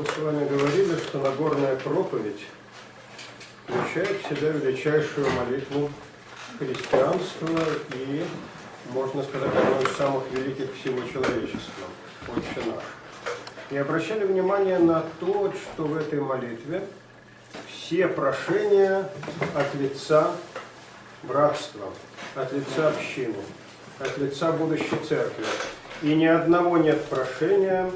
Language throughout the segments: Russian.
Мы с вами говорили, что Нагорная проповедь включает в себя величайшую молитву христианства и, можно сказать, одну из самых великих всего человечества, «Отче наш». И обращали внимание на то, что в этой молитве все прошения от лица братства, от лица общины, от лица будущей церкви. И ни одного нет прошения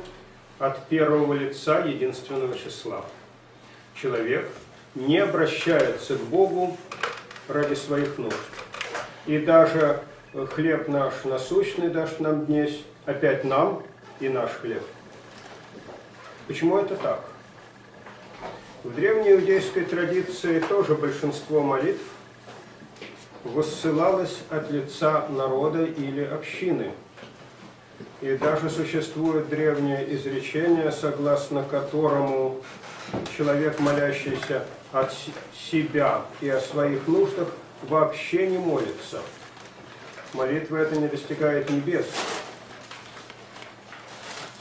от первого лица единственного числа. Человек не обращается к Богу ради своих нужд. И даже хлеб наш насущный дашь нам днесь, опять нам и наш хлеб. Почему это так? В древней иудейской традиции тоже большинство молитв воссылалось от лица народа или общины – и даже существует древнее изречение, согласно которому человек, молящийся от себя и о своих нуждах, вообще не молится. Молитва эта не достигает небес.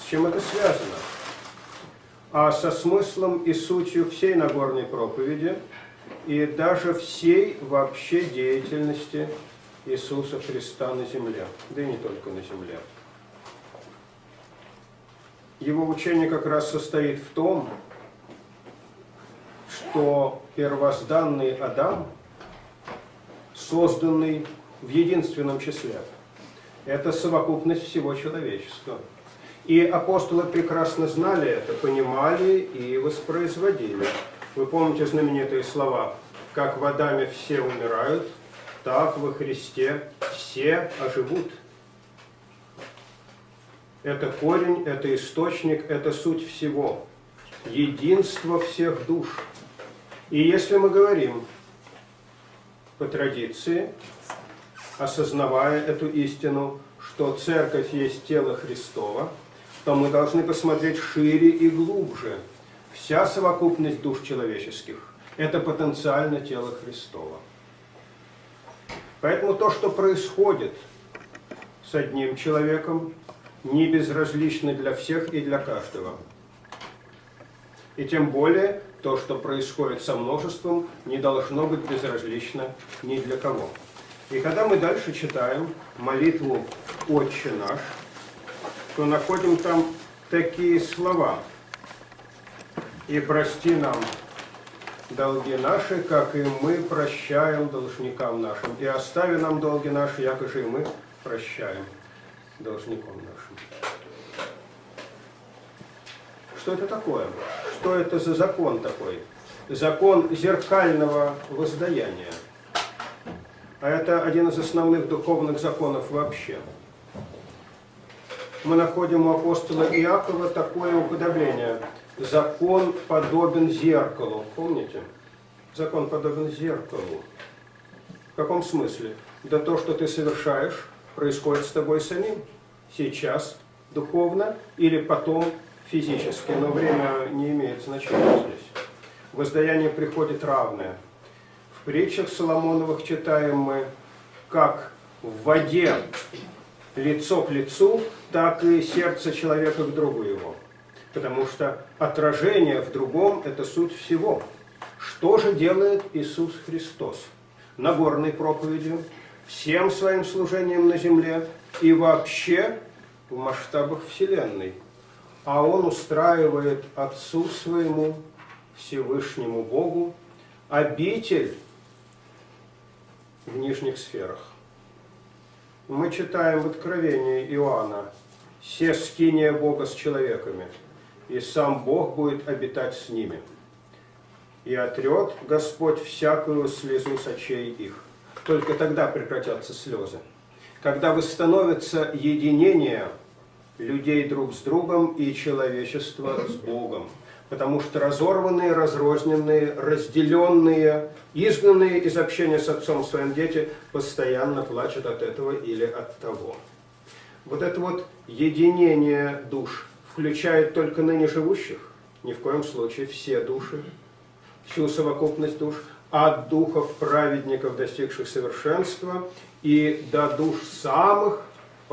С чем это связано? А со смыслом и сутью всей Нагорной проповеди и даже всей вообще деятельности Иисуса Христа на земле, да и не только на земле. Его учение как раз состоит в том, что первозданный Адам, созданный в единственном числе, это совокупность всего человечества. И апостолы прекрасно знали это, понимали и воспроизводили. Вы помните знаменитые слова «Как в Адаме все умирают, так во Христе все оживут». Это корень, это источник, это суть всего. Единство всех душ. И если мы говорим по традиции, осознавая эту истину, что Церковь есть тело Христова, то мы должны посмотреть шире и глубже. Вся совокупность душ человеческих – это потенциально тело Христова. Поэтому то, что происходит с одним человеком, не безразличны для всех и для каждого. И тем более то, что происходит со множеством, не должно быть безразлично ни для кого. И когда мы дальше читаем молитву «Отче наш», то находим там такие слова. «И прости нам долги наши, как и мы прощаем должникам нашим, и остави нам долги наши, якоже и мы прощаем» должником нашим. Что это такое? Что это за закон такой? Закон зеркального воздаяния. А это один из основных духовных законов вообще. Мы находим у апостола Иакова такое уподобление. Закон подобен зеркалу. Помните? Закон подобен зеркалу. В каком смысле? Да то, что ты совершаешь, происходит с тобой самим сейчас духовно или потом физически, но время не имеет значения здесь. Воздаяние приходит равное. В притчах Соломоновых читаем мы, как в воде лицо к лицу, так и сердце человека к другу его. Потому что отражение в другом – это суть всего. Что же делает Иисус Христос? Нагорной проповедью, всем своим служением на земле и вообще в масштабах Вселенной. А Он устраивает Отцу Своему, Всевышнему Богу, обитель в нижних сферах. Мы читаем в Откровении Иоанна «Се скиния Бога с человеками, и сам Бог будет обитать с ними, и отрет Господь всякую слезу с очей их» только тогда прекратятся слезы. Когда восстановится единение людей друг с другом и человечества с Богом. Потому что разорванные, разрозненные, разделенные, изгнанные из общения с отцом своим дети постоянно плачут от этого или от того. Вот это вот единение душ включает только ныне живущих, ни в коем случае все души, всю совокупность душ, от духов праведников, достигших совершенства, и до душ самых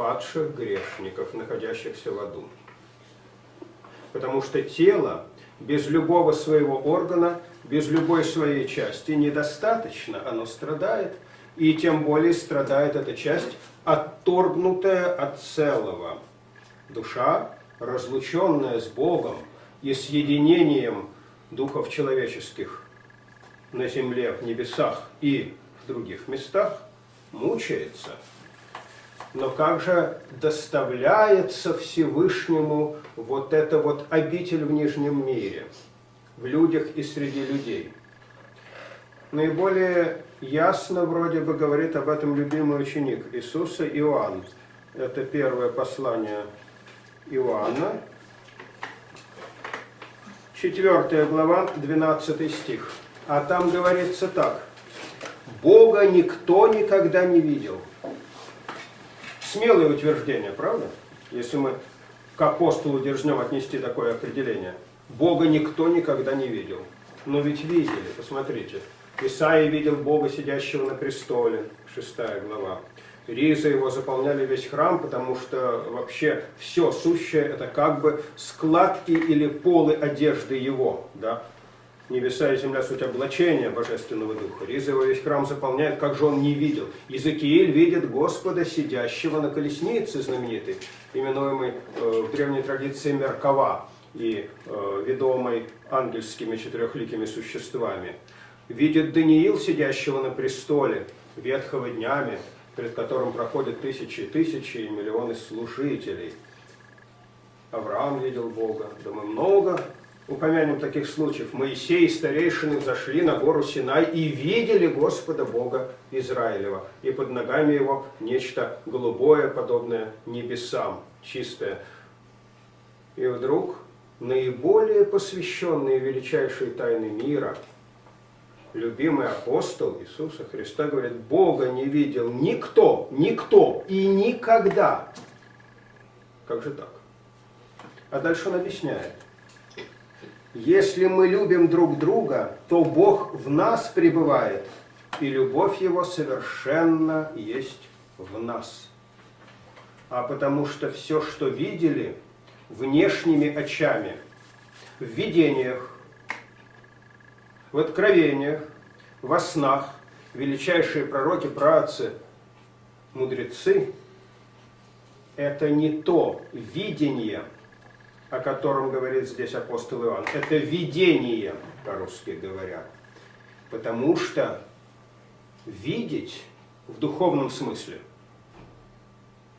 падших грешников, находящихся в аду. Потому что тело без любого своего органа, без любой своей части недостаточно, оно страдает, и тем более страдает эта часть, отторгнутая от целого. Душа, разлученная с Богом и с единением духов человеческих на земле, в небесах и в других местах, мучается. Но как же доставляется Всевышнему вот эта вот обитель в Нижнем мире, в людях и среди людей? Наиболее ясно вроде бы говорит об этом любимый ученик Иисуса Иоанн. Это первое послание Иоанна, 4 глава, 12 стих. А там говорится так. Бога никто никогда не видел. Смелое утверждение, правда? Если мы к апостолу дерзнем отнести такое определение. Бога никто никогда не видел. Но ведь видели, посмотрите. Исаия видел Бога, сидящего на престоле, 6 глава. Ризы его заполняли весь храм, потому что вообще все сущее это как бы складки или полы одежды его. Да? Небеса и земля суть облачения Божественного Духа. Его весь храм заполняет, как же он не видел. Иезекииль видит Господа, сидящего на колеснице знаменитой, именуемой э, в древней традиции Меркава и э, ведомой ангельскими четырехликими существами. Видит Даниил, сидящего на престоле, ветхого днями, перед которым проходят тысячи и тысячи и миллионы служителей. Авраам видел Бога. Да мы много упомянем таких случаев. Моисей и старейшины зашли на гору Синай и видели Господа Бога Израилева. И под ногами его нечто голубое, подобное небесам, чистое. И вдруг наиболее посвященные величайшие тайны мира – любимый апостол Иисуса Христа говорит, Бога не видел никто, никто и никогда. Как же так? А дальше он объясняет. Если мы любим друг друга, то Бог в нас пребывает, и любовь Его совершенно есть в нас. А потому что все, что видели внешними очами, в видениях, в откровениях, во снах, величайшие пророки, праотцы, мудрецы, это не то видение, о котором говорит здесь апостол Иоанн. Это видение, по-русски говоря. Потому что видеть в духовном смысле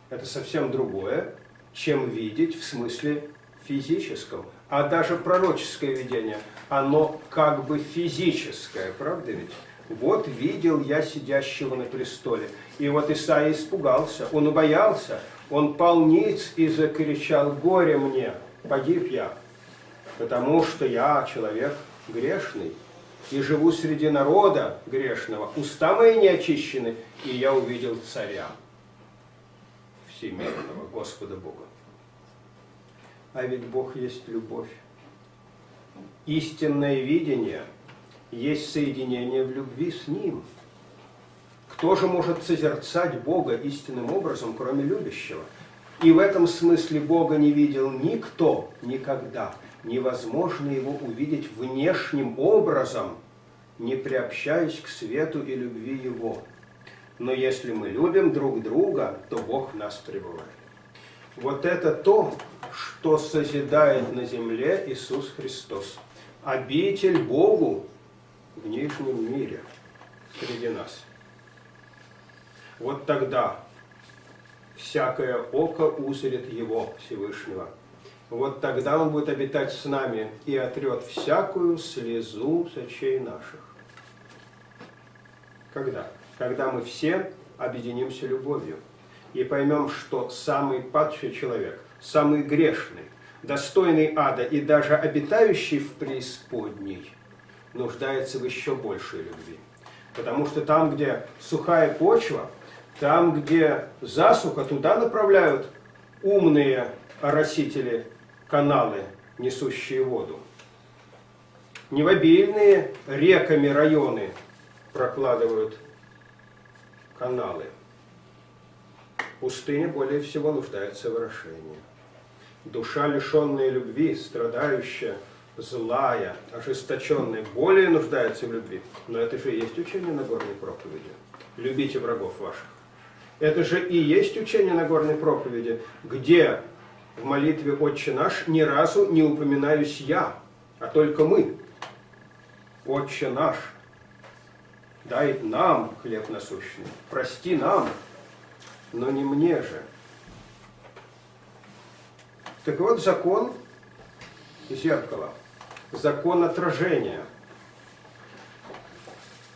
это совсем другое, чем видеть в смысле физическом. А даже пророческое видение, оно как бы физическое, правда ведь? Вот видел я сидящего на престоле. И вот Исаия испугался, он убоялся, он пал ниц и закричал, горе мне, погиб я, потому что я человек грешный и живу среди народа грешного, уста мои не очищены, и я увидел царя всемирного, Господа Бога. А ведь Бог есть любовь. Истинное видение есть соединение в любви с Ним. Кто же может созерцать Бога истинным образом, кроме любящего? И в этом смысле Бога не видел никто никогда. Невозможно Его увидеть внешним образом, не приобщаясь к свету и любви Его. Но если мы любим друг друга, то Бог в нас пребывает. Вот это то, что созидает на земле Иисус Христос. Обитель Богу в нижнем мире среди нас. Вот тогда всякое око узрит Его Всевышнего. Вот тогда Он будет обитать с нами и отрет всякую слезу с очей наших. Когда? Когда мы все объединимся любовью и поймем, что самый падший человек – самый грешный, достойный ада и даже обитающий в преисподней, нуждается в еще большей любви. Потому что там, где сухая почва, там, где засуха, туда направляют умные оросители каналы, несущие воду. Не в обильные реками районы прокладывают каналы. Пустыня более всего нуждается в орошении. Душа, лишенная любви, страдающая, злая, ожесточенная, более нуждается в любви. Но это же и есть учение Нагорной проповеди. Любите врагов ваших. Это же и есть учение Нагорной проповеди, где в молитве «Отче наш» ни разу не упоминаюсь я, а только мы. «Отче наш, дай нам хлеб насущный, прости нам, но не мне же». Так вот, закон зеркала, закон отражения.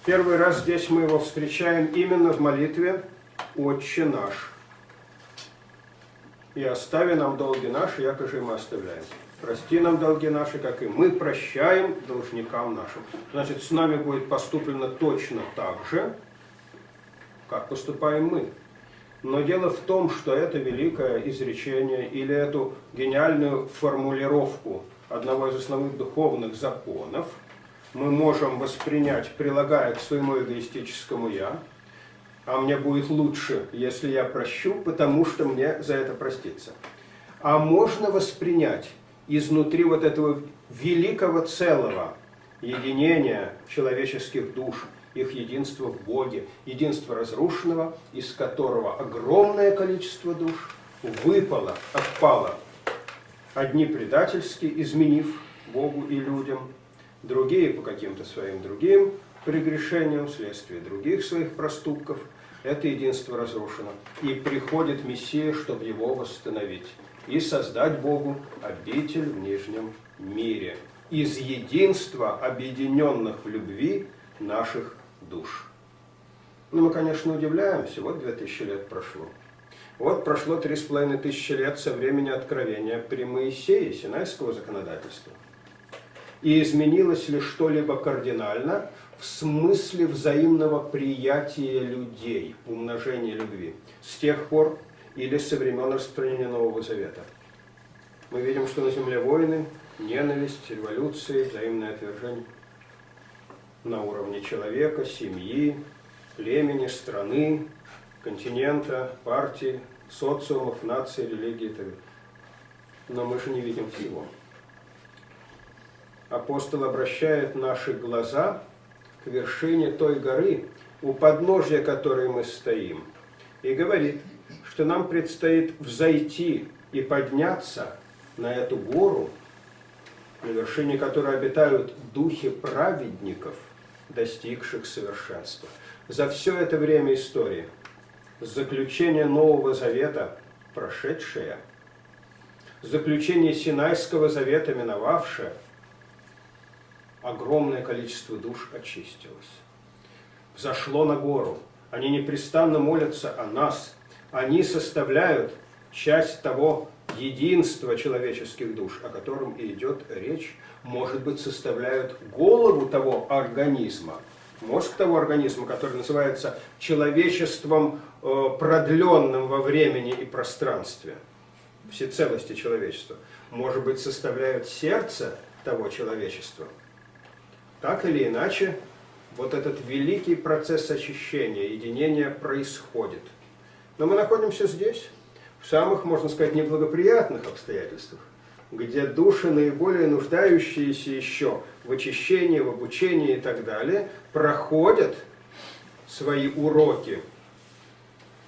Первый раз здесь мы его встречаем именно в молитве «Отче наш». И остави нам долги наши, якоже мы оставляем. Прости нам долги наши, как и мы прощаем должникам нашим. Значит, с нами будет поступлено точно так же, как поступаем мы. Но дело в том, что это великое изречение или эту гениальную формулировку одного из основных духовных законов мы можем воспринять, прилагая к своему эгоистическому «я», а мне будет лучше, если я прощу, потому что мне за это проститься. А можно воспринять изнутри вот этого великого целого единения человеческих душ, их единство в Боге, единство разрушенного, из которого огромное количество душ выпало, отпало. Одни предательски, изменив Богу и людям, другие по каким-то своим другим прегрешениям, вследствие других своих проступков – это единство разрушено. И приходит Мессия, чтобы его восстановить и создать Богу обитель в нижнем мире из единства объединенных в любви наших душ. Ну, мы, конечно, удивляемся, вот две тысячи лет прошло. Вот прошло три с половиной тысячи лет со времени откровения при Моисее, Синайского законодательства. И изменилось ли что-либо кардинально в смысле взаимного приятия людей, умножения любви, с тех пор или со времен распространения Нового Завета. Мы видим, что на земле войны, ненависть, революции, взаимное отвержение на уровне человека, семьи, племени, страны, континента, партии, социумов, наций, религии и так далее. Но мы же не видим всего апостол обращает наши глаза к вершине той горы, у подножья которой мы стоим, и говорит, что нам предстоит взойти и подняться на эту гору, на вершине которой обитают духи праведников, достигших совершенства. За все это время истории, заключение Нового Завета, прошедшее, заключение Синайского Завета, миновавшее – огромное количество душ очистилось. Взошло на гору. Они непрестанно молятся о нас. Они составляют часть того единства человеческих душ, о котором и идет речь. Может быть, составляют голову того организма, мозг того организма, который называется человечеством, э, продленным во времени и пространстве, всецелости человечества. Может быть, составляют сердце того человечества – так или иначе, вот этот великий процесс очищения, единения происходит. Но мы находимся здесь, в самых, можно сказать, неблагоприятных обстоятельствах, где души, наиболее нуждающиеся еще в очищении, в обучении и так далее, проходят свои уроки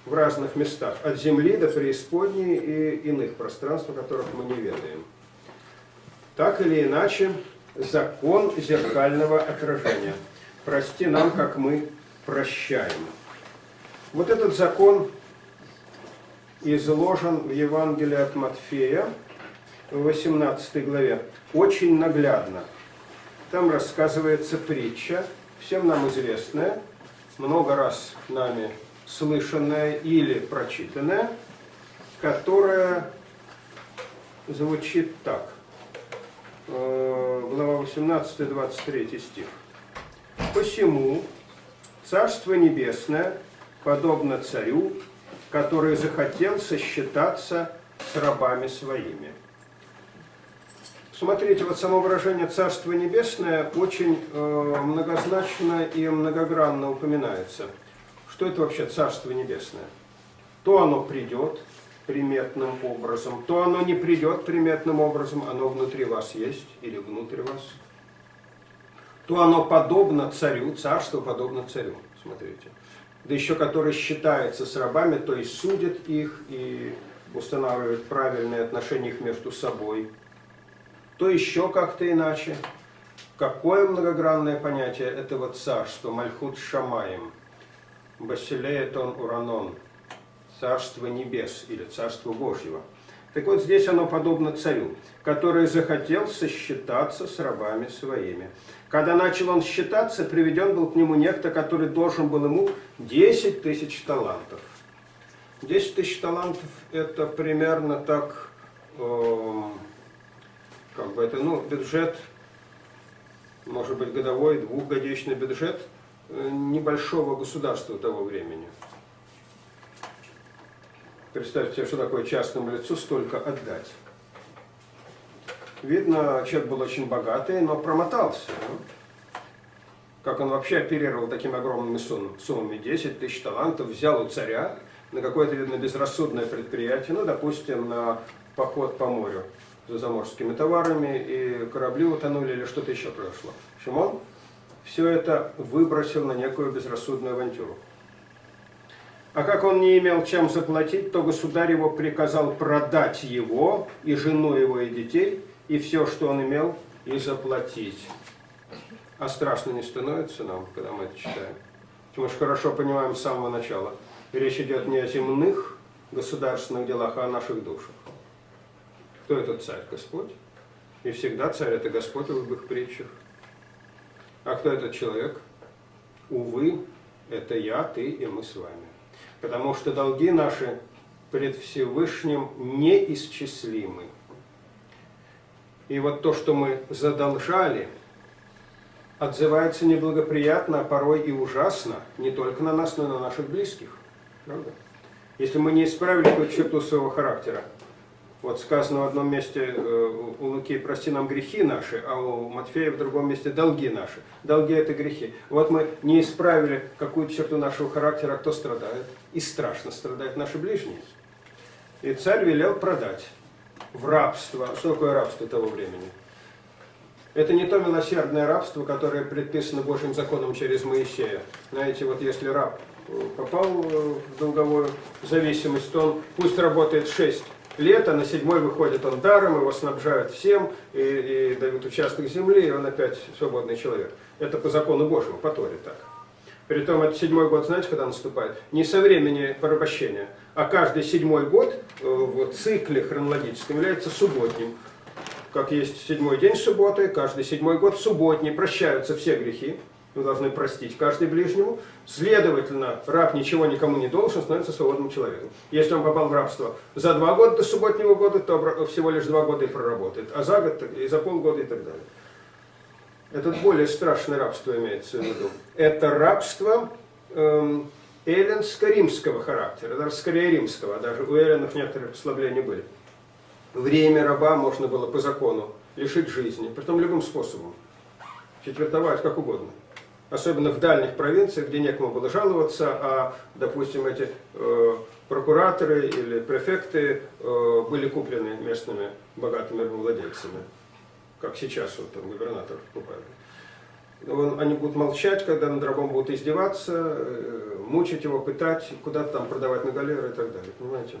в разных местах, от земли до преисподней и иных пространств, о которых мы не ведаем. Так или иначе, закон зеркального отражения. Прости нам, как мы прощаем. Вот этот закон изложен в Евангелии от Матфея, в 18 главе, очень наглядно. Там рассказывается притча, всем нам известная, много раз нами слышанная или прочитанная, которая звучит так. Э, глава 18-23 стих. «Посему Царство Небесное подобно царю, который захотел сосчитаться с рабами своими». Смотрите, вот само выражение «Царство Небесное» очень э, многозначно и многогранно упоминается. Что это вообще Царство Небесное? То оно придет, приметным образом, то оно не придет приметным образом, оно внутри вас есть или внутри вас, то оно подобно царю, царство подобно царю, смотрите. Да еще который считается с рабами, то есть судит их и устанавливает правильные отношения их между собой, то еще как-то иначе. Какое многогранное понятие этого царства, Мальхут Шамаем, Басилеетон Уранон, Царство Небес или Царство Божьего. Так вот, здесь оно подобно царю, который захотел сосчитаться с рабами своими. Когда начал он считаться, приведен был к нему некто, который должен был ему 10 тысяч талантов. 10 тысяч талантов это примерно так, э, как бы это, ну, бюджет, может быть, годовой, двухгодичный бюджет э, небольшого государства того времени. Представьте что такое частному лицу столько отдать. Видно, человек был очень богатый, но промотался. Да? Как он вообще оперировал такими огромными суммами, 10 тысяч талантов, взял у царя на какое-то, видно, безрассудное предприятие, ну, допустим, на поход по морю за заморскими товарами, и корабли утонули или что-то еще произошло. В общем, он все это выбросил на некую безрассудную авантюру. А как он не имел чем заплатить, то государь его приказал продать его, и жену его, и детей, и все, что он имел, и заплатить. А страшно не становится нам, когда мы это читаем. Мы же хорошо понимаем с самого начала. Речь идет не о земных государственных делах, а о наших душах. Кто этот царь? Господь. И всегда царь это Господь в любых притчах. А кто этот человек? Увы, это я, ты и мы с вами. Потому что долги наши пред Всевышним неисчислимы. И вот то, что мы задолжали, отзывается неблагоприятно, а порой и ужасно, не только на нас, но и на наших близких. Правда? Если мы не исправили какую-то черту своего характера, вот сказано в одном месте э, у Луки «прости нам грехи наши», а у Матфея в другом месте «долги наши». Долги – это грехи. Вот мы не исправили какую-то черту нашего характера, кто страдает? И страшно страдают наши ближние. И царь велел продать в рабство. Что такое рабство того времени? Это не то милосердное рабство, которое предписано Божьим законом через Моисея. Знаете, вот если раб э, попал э, в долговую зависимость, то он пусть работает 6 лето, на седьмой выходит он даром, его снабжают всем, и, и дают участок земли, и он опять свободный человек. Это по закону Божьему, по Торе так. Притом это седьмой год, знаете, когда наступает? Не со времени порабощения, а каждый седьмой год э, в цикле хронологическом является субботним. Как есть седьмой день субботы, каждый седьмой год субботний, прощаются все грехи мы должны простить каждый ближнему. Следовательно, раб ничего никому не должен, становится свободным человеком. Если он попал в рабство за два года до субботнего года, то всего лишь два года и проработает, а за год и за полгода и так далее. Это более страшное рабство имеется в виду. Это рабство эм, эллинско-римского характера, даже скорее римского, а даже у эллинов некоторые послабления были. Время раба можно было по закону лишить жизни, притом любым способом, четвертовать как угодно особенно в дальних провинциях, где некому было жаловаться, а, допустим, эти э, прокураторы или префекты э, были куплены местными богатыми владельцами, как сейчас вот там губернатор покупает. Он, они будут молчать, когда над рабом будут издеваться, э, мучить его, пытать, куда-то там продавать на галеры и так далее, понимаете?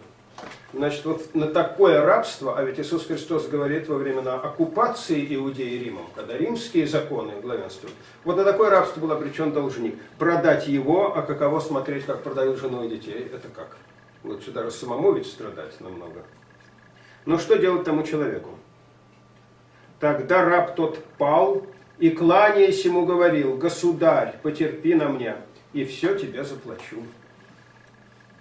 Значит, вот на такое рабство, а ведь Иисус Христос говорит во времена оккупации Иудеи Римом, когда римские законы главенствуют, вот на такое рабство был обречен должник. Продать его, а каково смотреть, как продают жену и детей, это как? Лучше даже самому ведь страдать намного. Но что делать тому человеку? Тогда раб тот пал и, кланяясь ему, говорил, «Государь, потерпи на мне, и все тебе заплачу».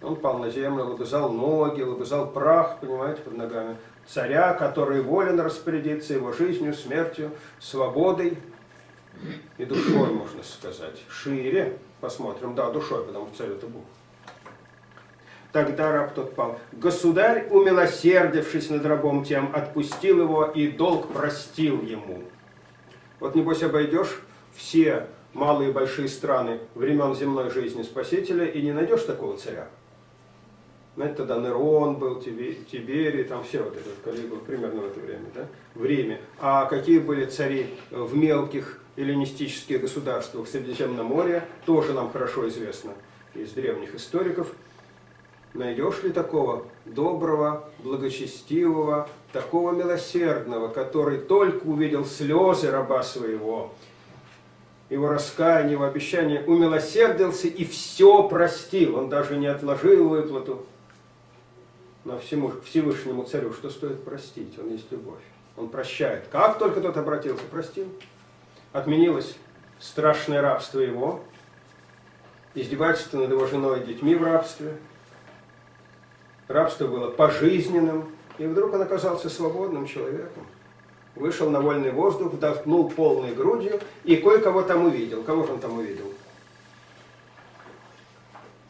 Он пал на землю, лобызал ноги, лобызал прах, понимаете, под ногами царя, который волен распорядиться его жизнью, смертью, свободой и душой, можно сказать. Шире посмотрим, да, душой, потому что царь это Бог. Тогда раб тот пал. Государь, умилосердившись над рабом тем, отпустил его и долг простил ему. Вот небось обойдешь все малые и большие страны времен земной жизни Спасителя и не найдешь такого царя. Знаете, тогда Нерон был, Тиберий, там все вот это Калигула, примерно в это время, да, в Риме. А какие были цари в мелких эллинистических государствах Средиземного моря, тоже нам хорошо известно из древних историков. Найдешь ли такого доброго, благочестивого, такого милосердного, который только увидел слезы раба своего, его раскаяние, его обещание, умилосердился и все простил. Он даже не отложил выплату но всему, Всевышнему Царю, что стоит простить? Он есть любовь. Он прощает. Как только тот обратился, простил. Отменилось страшное рабство его, издевательство над его женой и детьми в рабстве. Рабство было пожизненным, и вдруг он оказался свободным человеком. Вышел на вольный воздух, вдохнул полной грудью и кое-кого там увидел. Кого же он там увидел?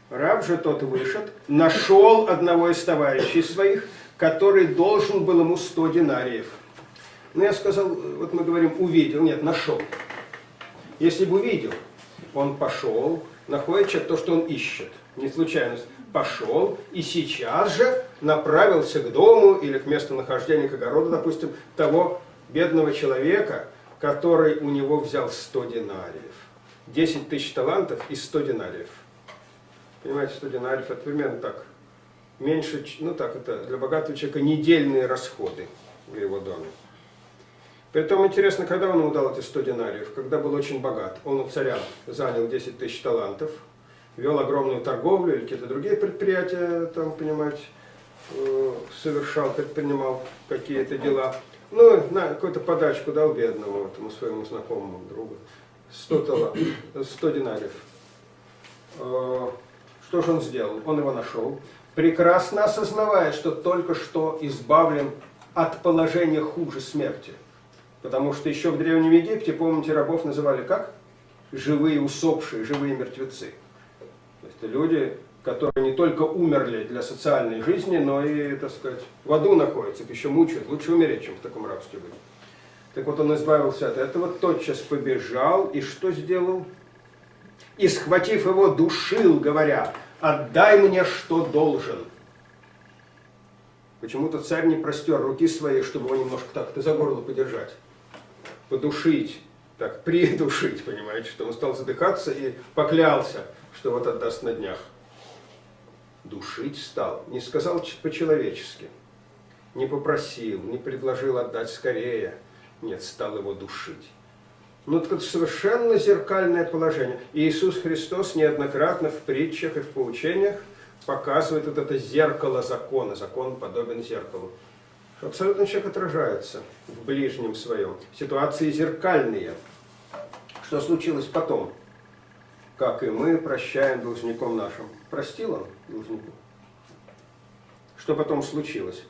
Раб же тот вышед, нашел одного из товарищей своих, который должен был ему 100 динариев. Ну, я сказал, вот мы говорим, увидел, нет, нашел. Если бы увидел, он пошел, находит человек то, что он ищет, не случайность, пошел и сейчас же направился к дому или к месту нахождения, к огороду, допустим, того бедного человека, который у него взял 100 динариев. 10 тысяч талантов и 100 динариев. Понимаете, 100 динариев, это примерно так. Меньше, ну так, это для богатого человека недельные расходы в его доме. Притом интересно, когда он ему дал эти 100 динариев, когда был очень богат. Он у царя занял 10 тысяч талантов, вел огромную торговлю или какие-то другие предприятия, там, понимаете, э, совершал, предпринимал какие-то дела. Ну, на какую-то подачку дал бедному, этому своему знакомому другу. 100, талантов, 100 динариев. Что же он сделал? Он его нашел, прекрасно осознавая, что только что избавлен от положения хуже смерти. Потому что еще в Древнем Египте, помните, рабов называли как? Живые усопшие, живые мертвецы. То есть люди, которые не только умерли для социальной жизни, но и, так сказать, в аду находятся, еще мучают. Лучше умереть, чем в таком рабстве быть. Так вот он избавился от этого, тотчас побежал и что сделал? И, схватив его, душил, говоря, «Отдай мне, что должен». Почему-то царь не простер руки свои, чтобы его немножко так-то за горло подержать, подушить, так, придушить, понимаете, что он стал задыхаться и поклялся, что вот отдаст на днях. Душить стал, не сказал по-человечески, не попросил, не предложил отдать скорее, нет, стал его душить. Ну, это совершенно зеркальное положение. И Иисус Христос неоднократно в притчах и в поучениях показывает вот это зеркало закона. Закон подобен зеркалу. Абсолютно человек отражается в ближнем своем. Ситуации зеркальные. Что случилось потом? Как и мы прощаем должником нашим. Простил он должнику? Что потом случилось?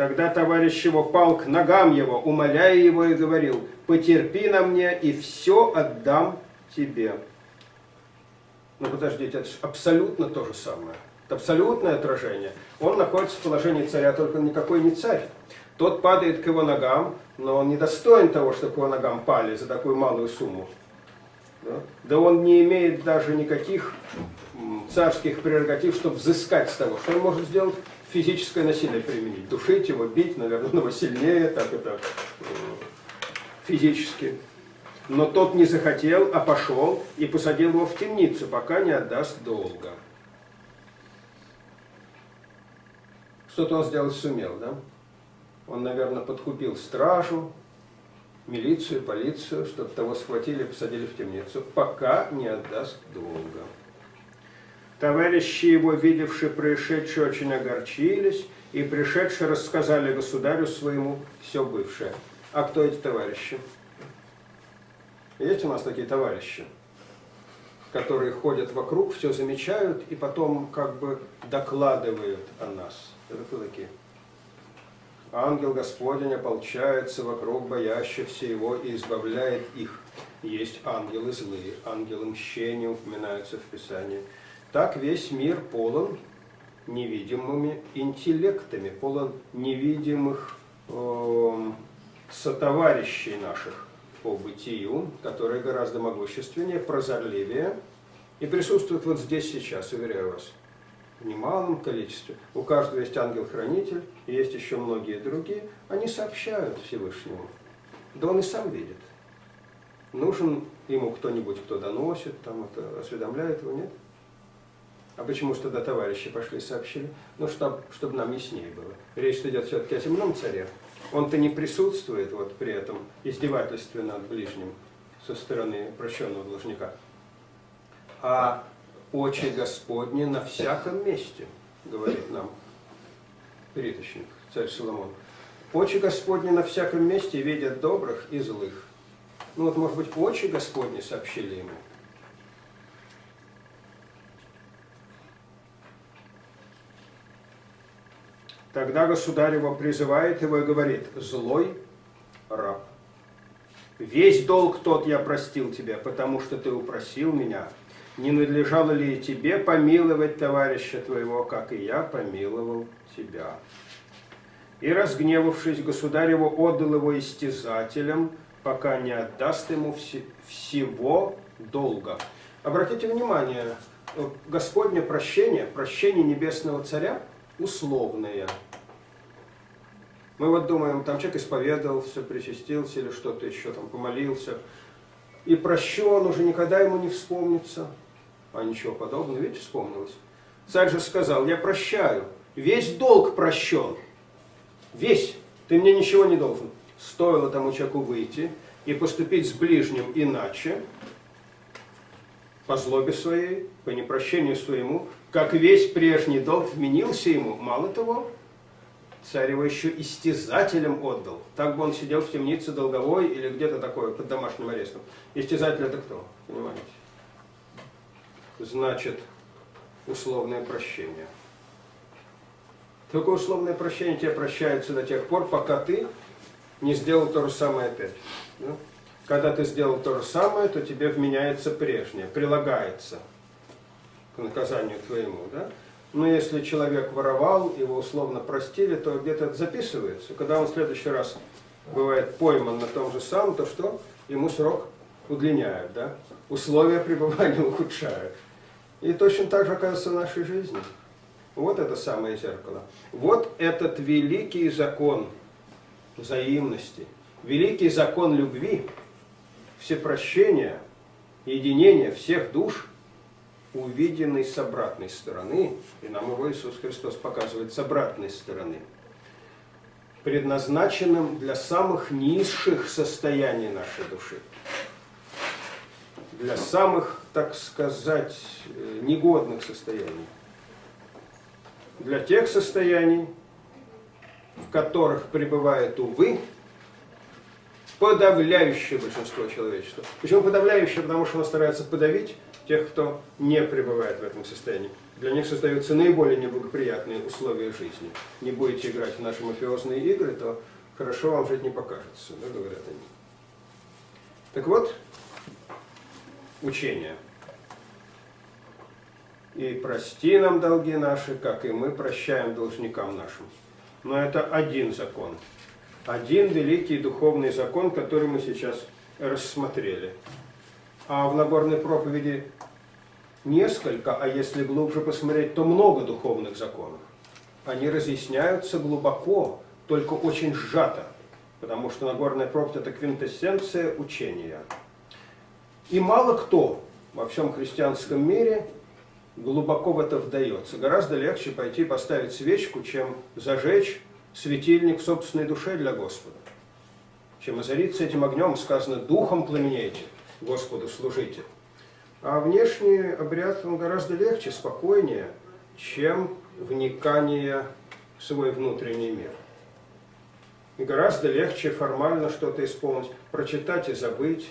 Тогда товарищ его пал к ногам его, умоляя его и говорил, потерпи на мне, и все отдам тебе. Ну подождите, это же абсолютно то же самое. Это абсолютное отражение. Он находится в положении царя, только никакой не царь. Тот падает к его ногам, но он не достоин того, чтобы к его ногам пали за такую малую сумму. Да, да он не имеет даже никаких царских прерогатив, чтобы взыскать с того, что он может сделать физическое насилие применить. Душить его, бить, наверное, но сильнее, так это э, физически. Но тот не захотел, а пошел и посадил его в темницу, пока не отдаст долга. Что-то он сделать сумел, да? Он, наверное, подкупил стражу, милицию, полицию, чтобы того схватили посадили в темницу, пока не отдаст долга. Товарищи его, видевшие происшедшее, очень огорчились, и пришедшие рассказали государю своему все бывшее. А кто эти товарищи? Есть у нас такие товарищи, которые ходят вокруг, все замечают и потом как бы докладывают о нас. Это кто такие? Ангел Господень ополчается вокруг боящихся его и избавляет их. Есть ангелы злые, ангелы мщения упоминаются в Писании. Так весь мир полон невидимыми интеллектами, полон невидимых э, сотоварищей наших по бытию, которые гораздо могущественнее, прозорливее И присутствует вот здесь сейчас, уверяю вас, в немалом количестве. У каждого есть ангел-хранитель, есть еще многие другие. Они сообщают Всевышнему. Да он и сам видит. Нужен ему кто-нибудь, кто доносит, там это осведомляет его, нет? А почему же тогда товарищи пошли и сообщили? Ну, чтобы, чтобы нам яснее было. Речь идет все-таки о темном царе. Он-то не присутствует вот при этом издевательстве над ближним со стороны прощенного должника. А очи Господни на всяком месте, говорит нам переточник, царь Соломон. Очи Господни на всяком месте видят добрых и злых. Ну вот, может быть, очи Господни сообщили ему. Тогда государь его призывает его и говорит, злой раб, весь долг тот я простил тебе, потому что ты упросил меня. Не надлежало ли тебе помиловать товарища твоего, как и я помиловал тебя? И, разгневавшись, государь его отдал его истязателям, пока не отдаст ему вс всего долга. Обратите внимание, Господне прощение, прощение Небесного Царя условное. Мы вот думаем, там человек исповедовался, причастился или что-то еще, там помолился, и прощен уже никогда ему не вспомнится. А ничего подобного, видите, вспомнилось. Царь же сказал, я прощаю, весь долг прощен, весь, ты мне ничего не должен. Стоило тому человеку выйти и поступить с ближним иначе, по злобе своей, по непрощению своему, как весь прежний долг вменился ему, мало того, царь его еще истязателем отдал. Так бы он сидел в темнице долговой или где-то такое, под домашним арестом. Истязатель это кто? Понимаете? Значит, условное прощение. Только условное прощение тебе прощается до тех пор, пока ты не сделал то же самое опять. Да? Когда ты сделал то же самое, то тебе вменяется прежнее, прилагается наказанию твоему. Да? Но если человек воровал, его условно простили, то где-то это записывается. Когда он в следующий раз бывает пойман на том же самом, то что? Ему срок удлиняют, да? условия пребывания ухудшают. И точно так же оказывается в нашей жизни. Вот это самое зеркало. Вот этот великий закон взаимности, великий закон любви, всепрощения, единения всех душ, увиденный с обратной стороны, и нам его Иисус Христос показывает с обратной стороны, предназначенным для самых низших состояний нашей души, для самых, так сказать, э, негодных состояний, для тех состояний, в которых пребывает, увы, подавляющее большинство человечества. Почему подавляющее? Потому что оно старается подавить тех, кто не пребывает в этом состоянии. Для них создаются наиболее неблагоприятные условия жизни. Не будете играть в наши мафиозные игры, то хорошо вам жить не покажется, да, говорят они. Так вот, учение. И прости нам долги наши, как и мы прощаем должникам нашим. Но это один закон. Один великий духовный закон, который мы сейчас рассмотрели. А в наборной проповеди несколько, а если глубже посмотреть, то много духовных законов. Они разъясняются глубоко, только очень сжато, потому что Нагорная проповедь – это квинтэссенция учения. И мало кто во всем христианском мире глубоко в это вдается. Гораздо легче пойти поставить свечку, чем зажечь светильник собственной душе для Господа. Чем озариться этим огнем, сказано, духом пламенейте, Господу служите. А внешний обряд, он гораздо легче, спокойнее, чем вникание в свой внутренний мир. И гораздо легче формально что-то исполнить, прочитать и забыть,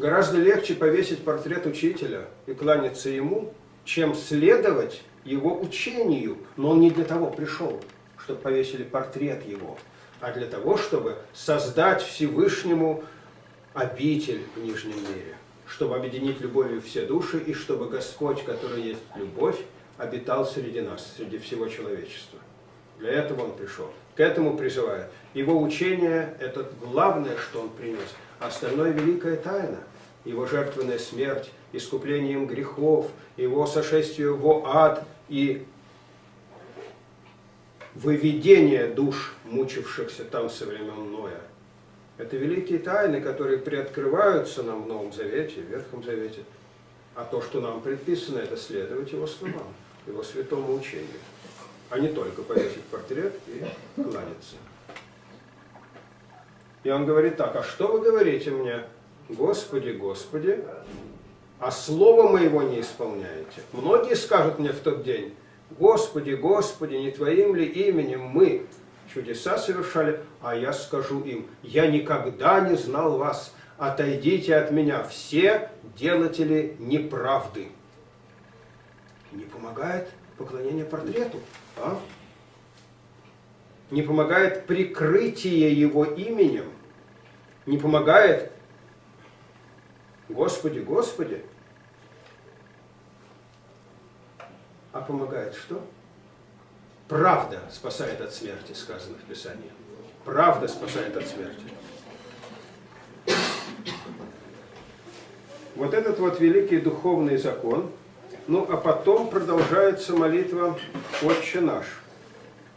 Гораздо легче повесить портрет учителя и кланяться ему, чем следовать его учению. Но он не для того пришел, чтобы повесили портрет его, а для того, чтобы создать Всевышнему обитель в Нижнем мире, чтобы объединить любовью все души, и чтобы Господь, который есть любовь, обитал среди нас, среди всего человечества. Для этого он пришел. К этому призывает. Его учение – это главное, что он принес. Остальное – великая тайна. Его жертвенная смерть, искуплением грехов, Его сошествие в ад и выведение душ, мучившихся там со времен Ноя. Это великие тайны, которые приоткрываются нам в Новом Завете, в Ветхом Завете. А то, что нам предписано, это следовать Его словам, Его святому учению, а не только повесить портрет и кланяться. И он говорит так, а что вы говорите мне, Господи, Господи, а слово моего не исполняете? Многие скажут мне в тот день, Господи, Господи, не Твоим ли именем мы чудеса совершали, а я скажу им, я никогда не знал вас, отойдите от меня, все делатели неправды. Не помогает поклонение портрету, а? Не помогает прикрытие его именем, не помогает Господи, Господи, а помогает что? Правда спасает от смерти, сказано в Писании. Правда спасает от смерти. Вот этот вот великий духовный закон. Ну, а потом продолжается молитва «Отче наш».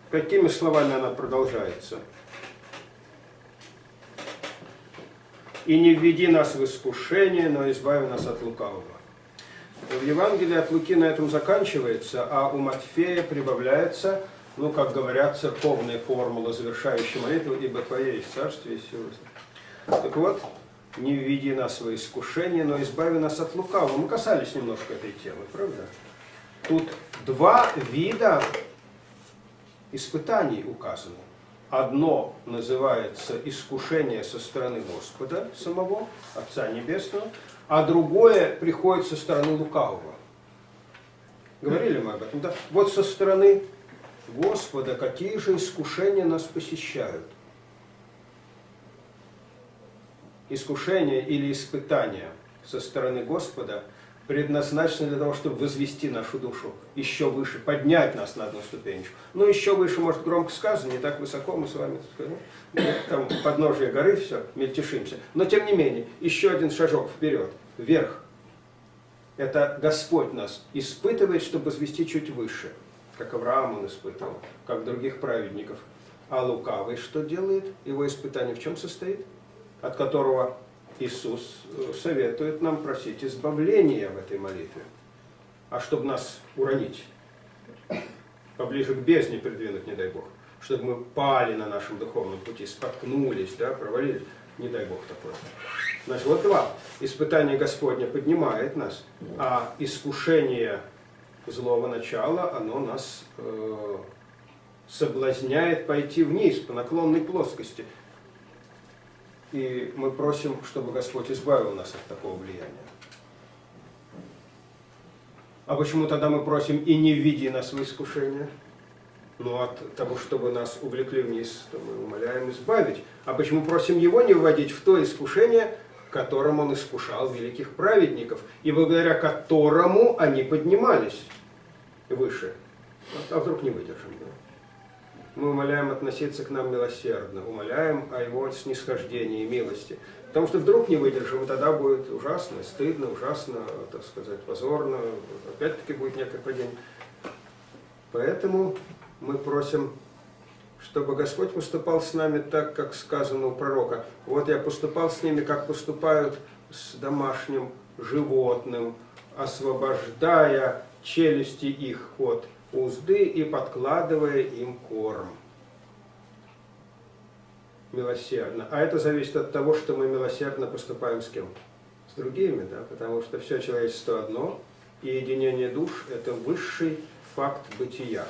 Какими словами она продолжается? «И не введи нас в искушение, но избави нас от лукавого». В Евангелии от Луки на этом заканчивается, а у Матфея прибавляется, ну, как говорят, церковная формула, завершающая молитву, «Ибо Твое есть царствие и сила». Так вот, не введи нас в искушение, но избави нас от лукавого. Мы касались немножко этой темы, правда? Тут два вида испытаний указаны. Одно называется искушение со стороны Господа самого, Отца Небесного, а другое приходит со стороны лукавого. Говорили мы об этом, да? Вот со стороны Господа какие же искушения нас посещают? Искушение или испытание со стороны Господа предназначены для того, чтобы возвести нашу душу еще выше, поднять нас на одну ступенечку. Ну, еще выше, может, громко сказано, не так высоко мы с вами, ну, там, подножие горы, все, мельтешимся. Но, тем не менее, еще один шажок вперед, вверх. Это Господь нас испытывает, чтобы возвести чуть выше, как Авраам он испытывал, как других праведников. А лукавый что делает? Его испытание в чем состоит? От которого Иисус э, советует нам просить избавления в этой молитве. А чтобы нас уронить, поближе к бездне придвинуть, не дай Бог, чтобы мы пали на нашем духовном пути, споткнулись, да, провалились, не дай Бог такое. Значит, вот два. Испытание Господня поднимает нас, а искушение злого начала, оно нас э, соблазняет пойти вниз по наклонной плоскости. И мы просим, чтобы Господь избавил нас от такого влияния. А почему тогда мы просим и не введи нас в искушение? Ну, от того, чтобы нас увлекли вниз, то мы умоляем избавить. А почему просим Его не вводить в то искушение, которым Он искушал великих праведников, и благодаря которому они поднимались выше? А вдруг не выдержим? Мы умоляем относиться к нам милосердно, умоляем о Его снисхождении и милости. Потому что вдруг не выдержим, и тогда будет ужасно, стыдно, ужасно, так сказать, позорно, опять-таки будет некое падение. Поэтому мы просим, чтобы Господь поступал с нами так, как сказано у пророка. Вот я поступал с ними, как поступают с домашним животным, освобождая челюсти их от узды и подкладывая им корм. Милосердно. А это зависит от того, что мы милосердно поступаем с кем? С другими, да? Потому что все человечество одно, и единение душ – это высший факт бытия.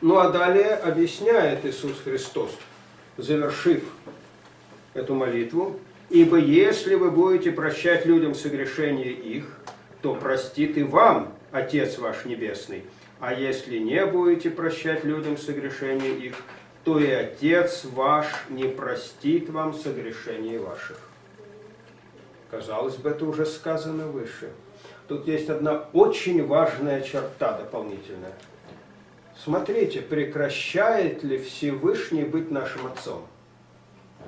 Ну а далее объясняет Иисус Христос, завершив эту молитву, «Ибо если вы будете прощать людям согрешения их, то простит и вам Отец ваш Небесный. А если не будете прощать людям согрешения их, то и Отец ваш не простит вам согрешений ваших. Казалось бы, это уже сказано выше. Тут есть одна очень важная черта дополнительная. Смотрите, прекращает ли Всевышний быть нашим Отцом?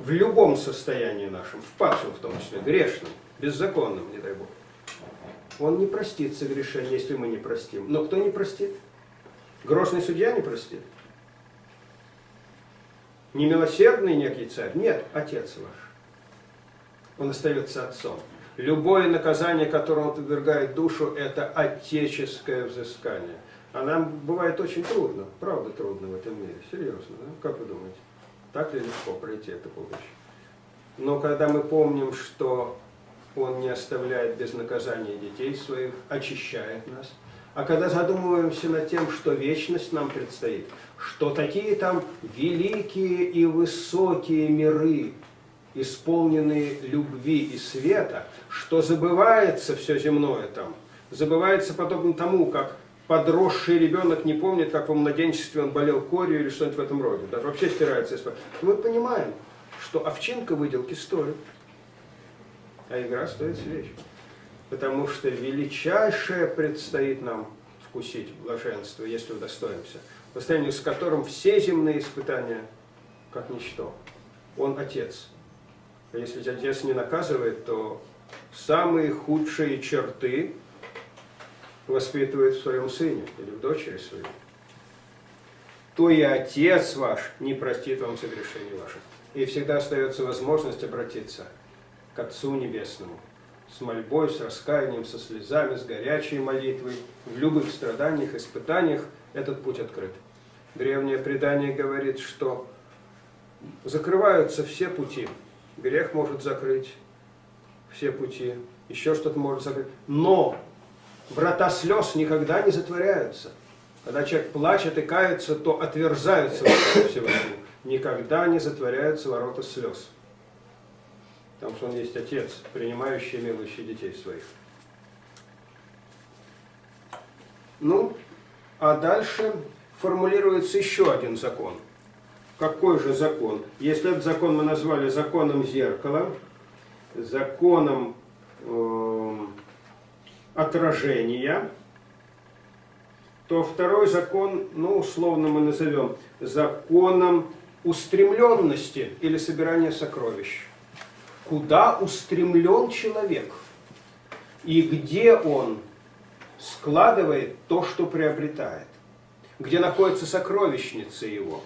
в любом состоянии нашем, в падшем в том числе, грешном, беззаконном, не дай Бог, он не простит согрешение, если мы не простим. Но кто не простит? Грозный судья не простит? Немилосердный некий царь? Нет, Отец ваш. Он остается Отцом. Любое наказание, которое он подвергает душу, это отеческое взыскание. А нам бывает очень трудно, правда трудно в этом мире, серьезно. Да? Как вы думаете? Так ли легко пройти это будущее? Но когда мы помним, что Он не оставляет без наказания детей своих, очищает нас, а когда задумываемся над тем, что вечность нам предстоит, что такие там великие и высокие миры, исполненные любви и света, что забывается все земное там, забывается подобно тому, как подросший ребенок не помнит, как во младенчестве он болел корью или что-нибудь в этом роде. Даже вообще стирается. Мы понимаем, что овчинка выделки стоит, а игра стоит свеч. Потому что величайшее предстоит нам вкусить блаженство, если удостоимся, по сравнению с которым все земные испытания как ничто. Он Отец. А если Отец не наказывает, то самые худшие черты воспитывает в своем сыне или в дочери своей, то и Отец ваш не простит вам согрешений ваших. И всегда остается возможность обратиться к Отцу Небесному с мольбой, с раскаянием, со слезами, с горячей молитвой. В любых страданиях, испытаниях этот путь открыт. Древнее предание говорит, что закрываются все пути. Грех может закрыть все пути, еще что-то может закрыть. Но врата слез никогда не затворяются. Когда человек плачет и кается, то отверзаются ворота. Никогда не затворяются ворота слез. Потому что он есть Отец, принимающий милующий детей своих. Ну, а дальше формулируется еще один закон. Какой же закон? Если этот закон мы назвали законом зеркала, законом э, отражения, то второй закон, ну, условно мы назовем законом устремленности или собирания сокровищ. Куда устремлен человек и где он складывает то, что приобретает, где находится сокровищница его.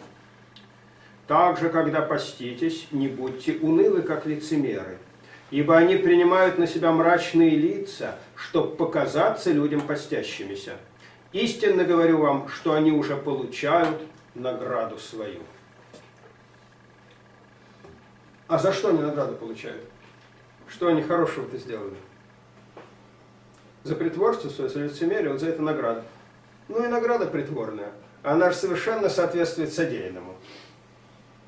Также, когда поститесь, не будьте унылы, как лицемеры, ибо они принимают на себя мрачные лица, чтобы показаться людям постящимися. Истинно говорю вам, что они уже получают награду свою. А за что они награду получают? Что они хорошего-то сделали? За притворство свое, за лицемерие, вот за это награда. Ну и награда притворная. Она же совершенно соответствует содеянному.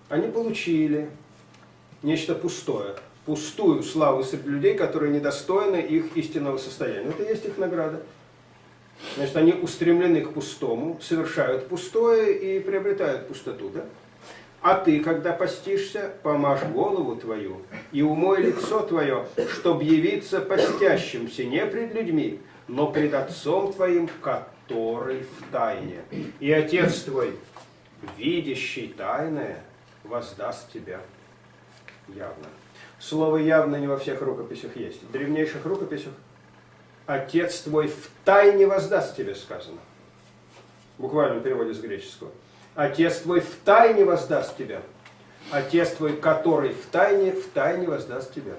Они получили нечто пустое пустую славу среди людей, которые недостойны их истинного состояния. Это есть их награда. Значит, они устремлены к пустому, совершают пустое и приобретают пустоту. Да? А ты, когда постишься, помажь голову твою и умой лицо твое, чтобы явиться постящимся не пред людьми, но пред Отцом твоим, который в тайне. И Отец твой, видящий тайное, воздаст тебя явно. Слово явно не во всех рукописях есть. В древнейших рукописях «Отец твой в тайне воздаст тебе» сказано. В буквальном переводе с греческого. Отец твой в тайне воздаст тебя. Отец твой, который в тайне, в тайне воздаст тебя.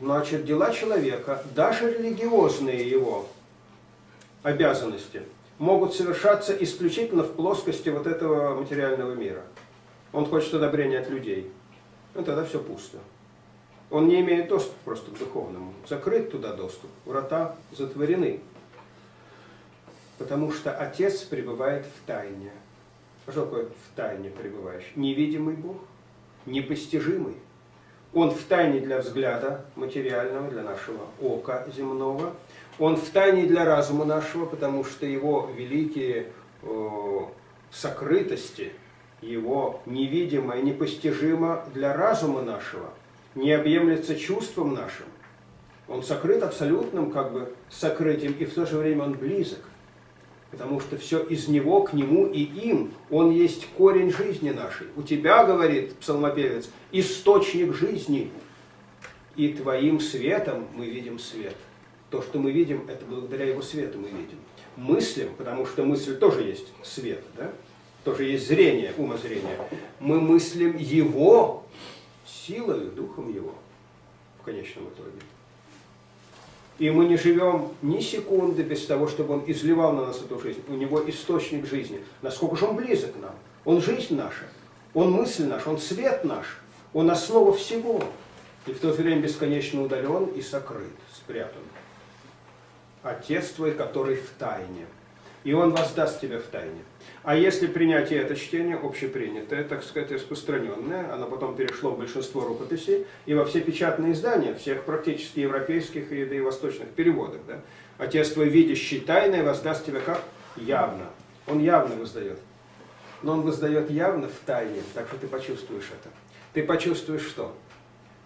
Значит, дела человека, даже религиозные его обязанности, могут совершаться исключительно в плоскости вот этого материального мира. Он хочет одобрения от людей ну тогда все пусто. Он не имеет доступа просто к духовному. Закрыт туда доступ, врата затворены. Потому что Отец пребывает в тайне. Что такое в тайне пребывающий? Невидимый Бог, непостижимый. Он в тайне для взгляда материального, для нашего ока земного. Он в тайне для разума нашего, потому что его великие э, сокрытости – его невидимо и непостижимо для разума нашего, не объемлется чувством нашим. Он сокрыт абсолютным как бы сокрытием, и в то же время он близок. Потому что все из Него, к Нему и им. Он есть корень жизни нашей. У тебя, говорит псалмопевец, источник жизни. И твоим светом мы видим свет. То, что мы видим, это благодаря Его свету мы видим. Мыслим, потому что мысль тоже есть свет, да? тоже есть зрение, умозрение. Мы мыслим Его силой, духом Его в конечном итоге. И мы не живем ни секунды без того, чтобы Он изливал на нас эту жизнь. У Него источник жизни. Насколько же Он близок к нам. Он жизнь наша. Он мысль наша. Он свет наш. Он основа всего. И в то время бесконечно удален и сокрыт, спрятан. Отец твой, который в тайне. И Он воздаст тебе в тайне. А если принятие это чтение общепринятое, так сказать, распространенное, оно потом перешло в большинство рукописей и во все печатные издания, всех практически европейских и, да и восточных переводах. Да? Отец твой, видящий тайное, воздаст тебе как? Явно. Он явно воздает. Но он воздает явно в тайне, так что ты почувствуешь это. Ты почувствуешь что?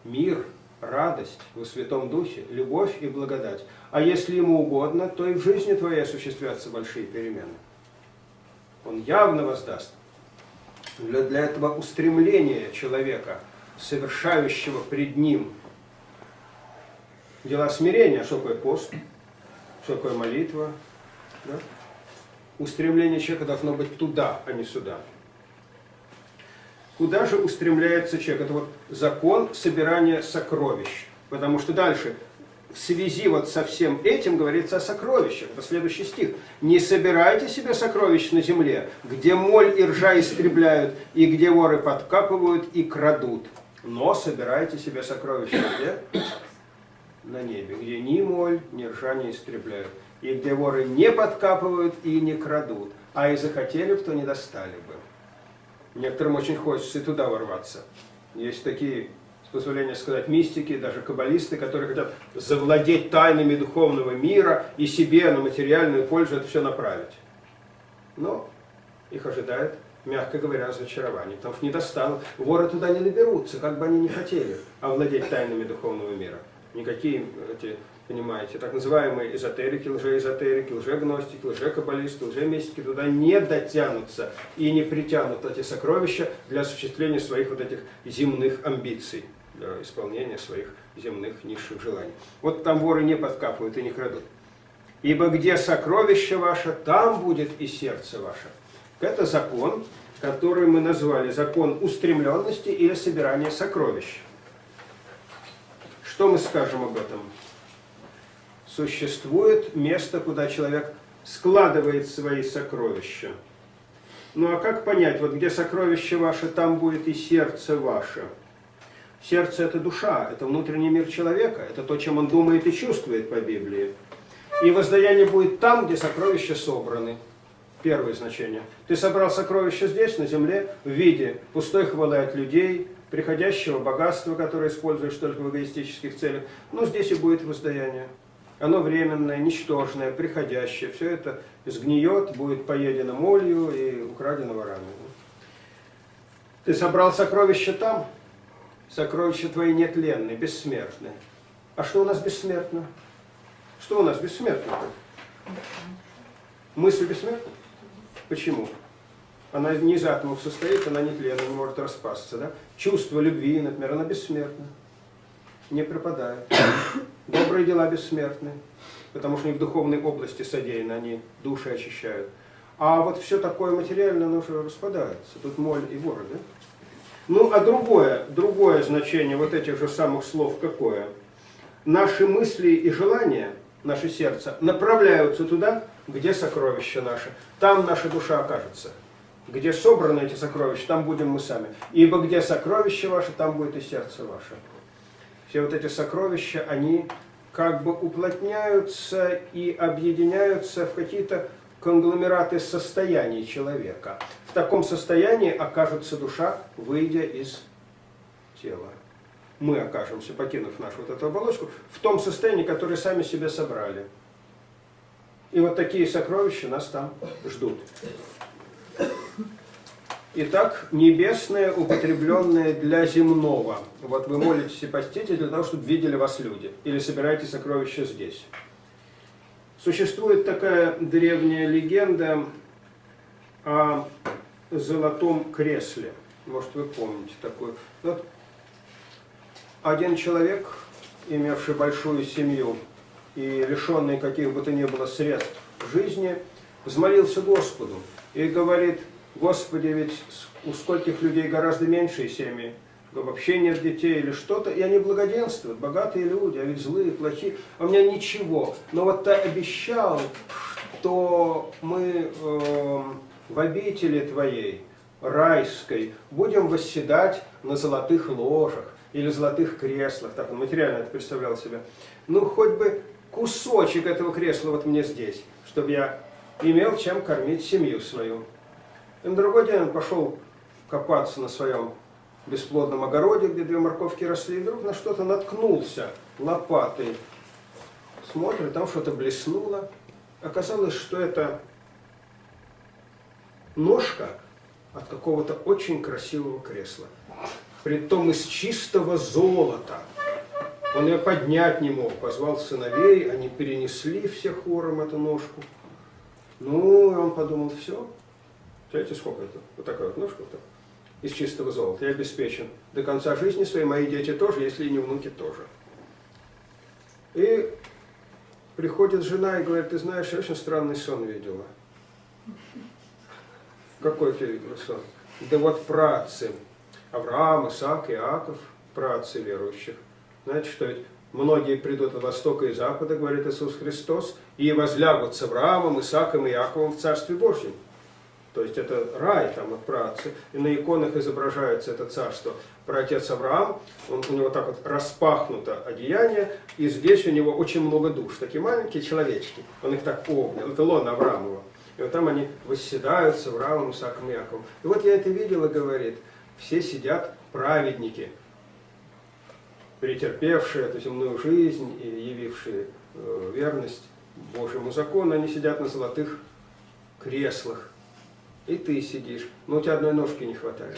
Мир, радость во Святом Духе, любовь и благодать. А если ему угодно, то и в жизни твоей осуществятся большие перемены он явно воздаст. Для, этого устремления человека, совершающего пред ним дела смирения, что такое пост, что такое молитва. Да? Устремление человека должно быть туда, а не сюда. Куда же устремляется человек? Это вот закон собирания сокровищ. Потому что дальше в связи вот со всем этим говорится о сокровищах. Это следующий стих. «Не собирайте себе сокровищ на земле, где моль и ржа истребляют, и где воры подкапывают и крадут. Но собирайте себе сокровища где? На небе, где ни моль, ни ржа не истребляют, и где воры не подкапывают и не крадут. А и захотели, то не достали бы». Некоторым очень хочется и туда ворваться. Есть такие позволения сказать, мистики, даже каббалисты, которые хотят завладеть тайнами духовного мира и себе на материальную пользу это все направить. Но их ожидает, мягко говоря, разочарование, потому что не достанут. Воры туда не доберутся, как бы они ни хотели овладеть тайнами духовного мира. Никакие эти, понимаете, так называемые эзотерики, лжеэзотерики, лжегностики, лжекаббалисты, лжемистики туда не дотянутся и не притянут эти сокровища для осуществления своих вот этих земных амбиций для исполнения своих земных низших желаний. Вот там воры не подкапывают и не крадут. Ибо где сокровище ваше, там будет и сердце ваше. Это закон, который мы назвали закон устремленности или собирания сокровищ. Что мы скажем об этом? Существует место, куда человек складывает свои сокровища. Ну а как понять, вот где сокровище ваше, там будет и сердце ваше – Сердце – это душа, это внутренний мир человека, это то, чем он думает и чувствует по Библии. И воздаяние будет там, где сокровища собраны. Первое значение. Ты собрал сокровища здесь, на земле, в виде пустой хвалы от людей, приходящего богатства, которое используешь только в эгоистических целях. Но здесь и будет воздаяние. Оно временное, ничтожное, приходящее. Все это сгниет, будет поедено молью и украдено ворами. Ты собрал сокровища там, Сокровища твои нетленны, бессмертны. А что у нас бессмертно? Что у нас бессмертно? Мысль бессмертна? Почему? Она не из атомов состоит, она нетленна, не может распасться. Да? Чувство любви, например, она бессмертна. Не пропадает. Добрые дела бессмертны, потому что они в духовной области содеяны, они души очищают. А вот все такое материальное, оно уже распадается. Тут моль и воры, да? Ну, а другое, другое значение вот этих же самых слов какое? Наши мысли и желания, наше сердце, направляются туда, где сокровища наши. Там наша душа окажется. Где собраны эти сокровища, там будем мы сами. Ибо где сокровища ваши, там будет и сердце ваше. Все вот эти сокровища, они как бы уплотняются и объединяются в какие-то конгломераты состояний человека. В таком состоянии окажется душа, выйдя из тела. Мы окажемся, покинув нашу вот эту оболочку, в том состоянии, которое сами себе собрали. И вот такие сокровища нас там ждут. Итак, небесное, употребленное для земного. Вот вы молитесь и постите для того, чтобы видели вас люди. Или собираете сокровища здесь. Существует такая древняя легенда о золотом кресле. Может, вы помните такую. Вот один человек, имевший большую семью и лишенный каких бы то ни было средств жизни, взмолился Господу и говорит, Господи, ведь у скольких людей гораздо меньшие семьи, вообще нет детей или что-то, и они благоденствуют, богатые люди, а ведь злые, плохие, а у меня ничего. Но вот ты обещал, что мы э, в обители Твоей, райской, будем восседать на золотых ложах или золотых креслах, так он материально это представлял себе. Ну, хоть бы кусочек этого кресла вот мне здесь, чтобы я имел чем кормить семью свою. И на другой день он пошел копаться на своем бесплодном огороде, где две морковки росли, и вдруг на что-то наткнулся лопатой. Смотрит, там что-то блеснуло. Оказалось, что это ножка от какого-то очень красивого кресла. Притом из чистого золота. Он ее поднять не мог, позвал сыновей, они перенесли все хором эту ножку. Ну, и он подумал, все, знаете, сколько это? Вот такая вот ножка, вот из чистого золота. Я обеспечен до конца жизни своей, мои дети тоже, если и не внуки тоже. И приходит жена и говорит, ты знаешь, я очень странный сон видела. Какой ты видела сон? Да вот працы. Авраам, Исаак, Иаков, працы верующих. Знаете, что ведь многие придут от востока и запада, говорит Иисус Христос, и возлягут с Авраамом, Исааком и Иаковом в Царстве Божьем. То есть это рай там от праотцы. И на иконах изображается это царство. Про отец Авраам, он, у него так вот распахнуто одеяние, и здесь у него очень много душ. Такие маленькие человечки. Он их так обнял. Это лона Авраамова. И вот там они восседают с Авраамом, Исааком и. И вот я это видела, говорит, все сидят праведники, претерпевшие эту земную жизнь и явившие э, верность Божьему закону, они сидят на золотых креслах и ты сидишь, но у тебя одной ножки не хватает.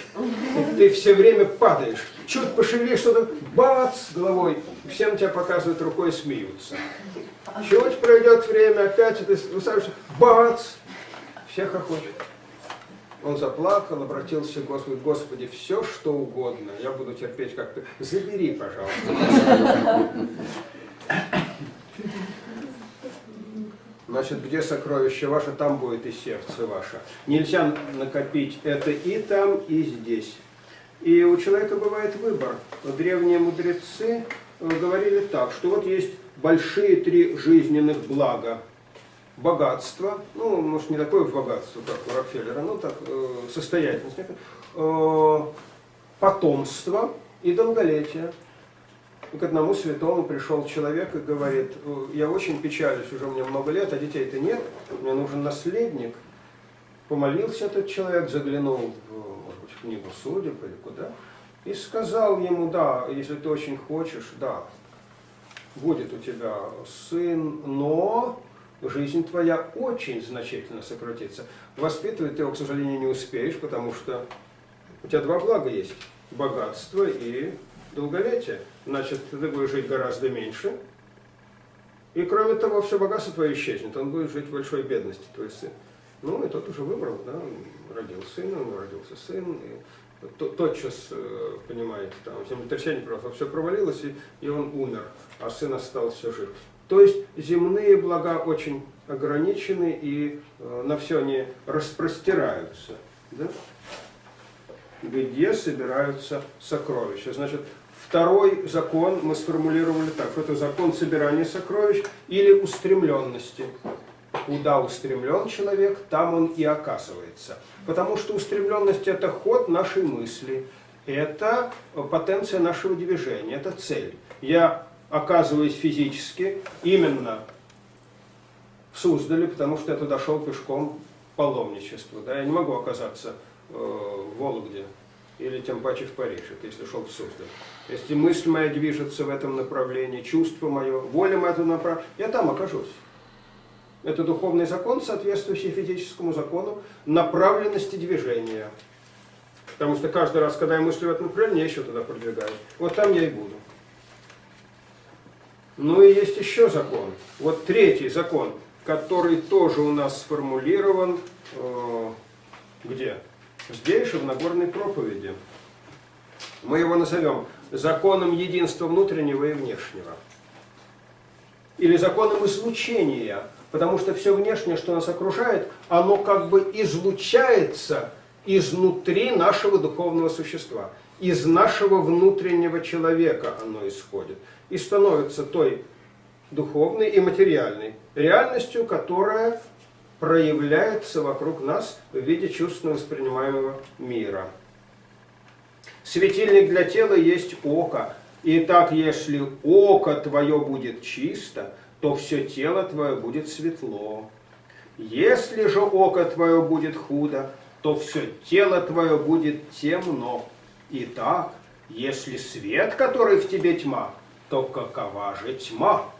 И ты все время падаешь, чуть пошевелишь что-то, бац, головой, все на тебя показывают рукой смеются. Чуть пройдет время, опять ты высаживаешься, бац, все хохочут. Он заплакал, обратился к Господу, Господи, все что угодно, я буду терпеть как ты. Забери, пожалуйста. Значит, где сокровище ваше, там будет и сердце ваше. Нельзя накопить это и там, и здесь. И у человека бывает выбор. Древние мудрецы э, говорили так, что вот есть большие три жизненных блага. Богатство, ну, может, не такое богатство, как у Рокфеллера, но так, э, состоятельность, э, потомство и долголетие к одному святому пришел человек и говорит, я очень печалюсь, уже мне много лет, а детей-то нет, мне нужен наследник. Помолился этот человек, заглянул в, может в книгу судеб или куда, и сказал ему, да, если ты очень хочешь, да, будет у тебя сын, но жизнь твоя очень значительно сократится. Воспитывать ты его, к сожалению, не успеешь, потому что у тебя два блага есть, богатство и долголетие значит, ты будешь жить гораздо меньше. И кроме того, все богатство твое исчезнет, он будет жить в большой бедности, твой сын. Ну, и тот уже выбрал, да, он родил сына, он родился сын, и тотчас, э, понимаете, там землетрясение просто все провалилось, и, и он умер, а сын остался жив. То есть земные блага очень ограничены, и э, на все они распростираются. Да? Где собираются сокровища? Значит, Второй закон мы сформулировали так, это закон собирания сокровищ или устремленности. Куда устремлен человек, там он и оказывается. Потому что устремленность – это ход нашей мысли, это потенция нашего движения, это цель. Я оказываюсь физически именно в Суздале, потому что я туда шел пешком паломничеству. Да? Я не могу оказаться э, в Вологде или тем паче в Париж, это если шел в Суздаль. Если мысль моя движется в этом направлении, чувство мое, воля моя в этом направлении, я там окажусь. Это духовный закон, соответствующий физическому закону направленности движения. Потому что каждый раз, когда я мыслю в этом направлении, я еще туда продвигаюсь. Вот там я и буду. Ну и есть еще закон. Вот третий закон. который тоже у нас сформулирован э, где? Здесь же, в Нагорной проповеди. Мы его назовем законом единства внутреннего и внешнего. Или законом излучения, потому что все внешнее, что нас окружает, оно как бы излучается изнутри нашего духовного существа. Из нашего внутреннего человека оно исходит. И становится той духовной и материальной реальностью, которая проявляется вокруг нас в виде чувственно воспринимаемого мира. Светильник для тела есть око. Итак, если око твое будет чисто, то все тело твое будет светло. Если же око твое будет худо, то все тело твое будет темно. Итак, если свет, который в тебе тьма, то какова же тьма?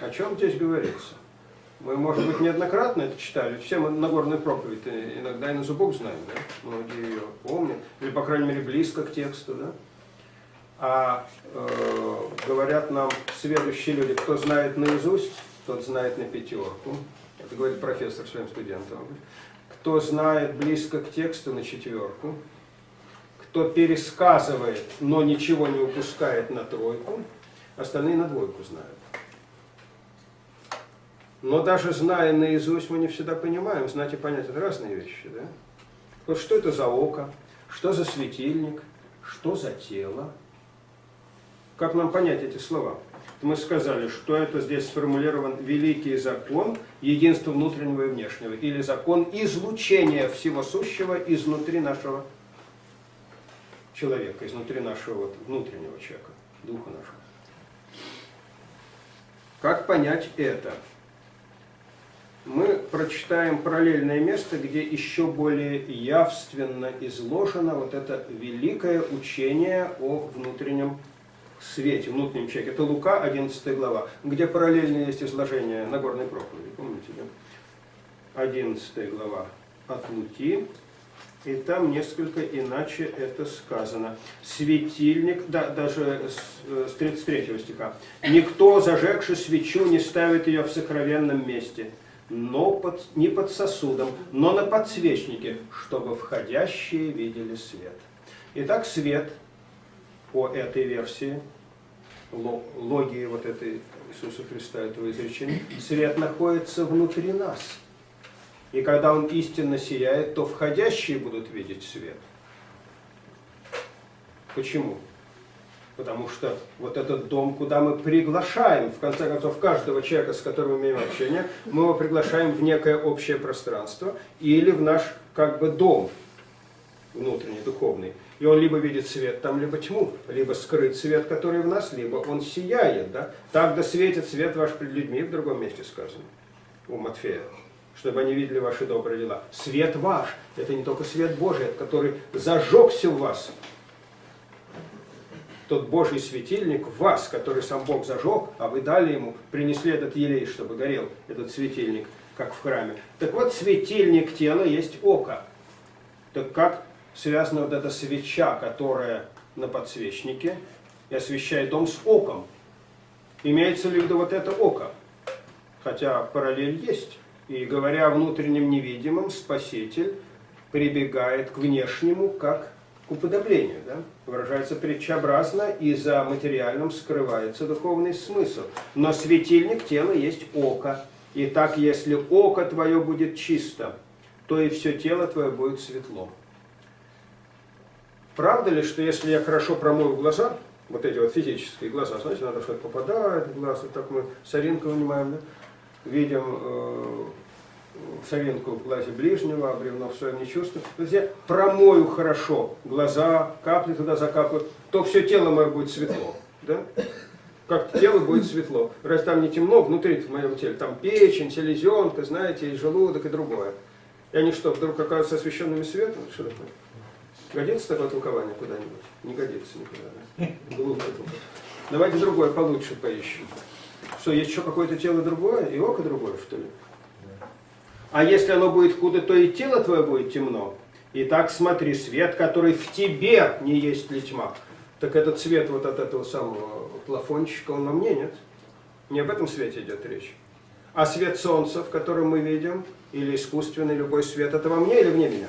О чем здесь говорится? Мы, может быть, неоднократно это читали. Все мы Нагорную проповедь иногда и на зубок знаем, да? Многие ее помнят. Или, по крайней мере, близко к тексту, да? А э, говорят нам следующие люди, кто знает наизусть, тот знает на пятерку. Это говорит профессор своим студентам. Кто знает близко к тексту, на четверку. Кто пересказывает, но ничего не упускает на тройку, остальные на двойку знают. Но даже зная наизусть, мы не всегда понимаем. Знать и понять – это разные вещи. Да? Вот что это за око, что за светильник, что за тело. Как нам понять эти слова? Мы сказали, что это здесь сформулирован великий закон единства внутреннего и внешнего, или закон излучения всего сущего изнутри нашего человека, изнутри нашего вот, внутреннего человека, духа нашего. Как понять это? Мы прочитаем параллельное место, где еще более явственно изложено вот это великое учение о внутреннем свете, внутреннем человеке. Это Лука, 11 глава, где параллельно есть изложение Нагорной проповеди. Помните, да? 11 глава от Луки. И там несколько иначе это сказано. Светильник, да, даже с, с 33 стиха. «Никто, зажегший свечу, не ставит ее в сокровенном месте» но под, не под сосудом, но на подсвечнике, чтобы входящие видели свет. Итак, свет по этой версии, логии вот этой Иисуса Христа, этого изречения, свет находится внутри нас. И когда он истинно сияет, то входящие будут видеть свет. Почему? Потому что вот этот дом, куда мы приглашаем, в конце концов, каждого человека, с которым мы имеем общение, мы его приглашаем в некое общее пространство или в наш как бы дом внутренний, духовный. И он либо видит свет там, либо тьму, либо скрыт свет, который в нас, либо он сияет. Да? Так да светит свет ваш пред людьми, в другом месте сказано, у Матфея чтобы они видели ваши добрые дела. Свет ваш, это не только свет Божий, который зажегся в вас, тот Божий светильник в вас, который сам Бог зажег, а вы дали ему, принесли этот елей, чтобы горел этот светильник, как в храме. Так вот, светильник тела есть око. Так как связана вот эта свеча, которая на подсвечнике, и освещает дом с оком? Имеется ли в вот это око? Хотя параллель есть. И говоря о внутреннем невидимом, Спаситель прибегает к внешнему, как к уподоблению. Да? Выражается притчеобразно, и за материальным скрывается духовный смысл. Но светильник тела есть око. И так, если око твое будет чисто, то и все тело твое будет светло. Правда ли, что если я хорошо промою глаза, вот эти вот физические глаза, знаете, надо что-то попадает в глаз, вот так мы соринку вынимаем, да? видим соринку в глазе ближнего, а бревно в не чувствую. То есть я промою хорошо глаза, капли туда закапают, то все тело мое будет светло. Да? Как тело будет светло. Раз там не темно, внутри в моем теле, там печень, селезенка, знаете, и желудок, и другое. И они что, вдруг оказываются освещенными светом? Что такое? Годится такое толкование куда-нибудь? Не годится никуда. Да? Глупое Давайте другое получше поищем. Что, есть еще какое-то тело другое и око другое, что ли? А если оно будет худо, то и тело твое будет темно. Итак, смотри, свет, который в тебе, не есть ли тьма. Так этот свет вот от этого самого плафончика, он во мне, нет? Не об этом свете идет речь. А свет солнца, в котором мы видим, или искусственный любой свет, это во мне или вне меня?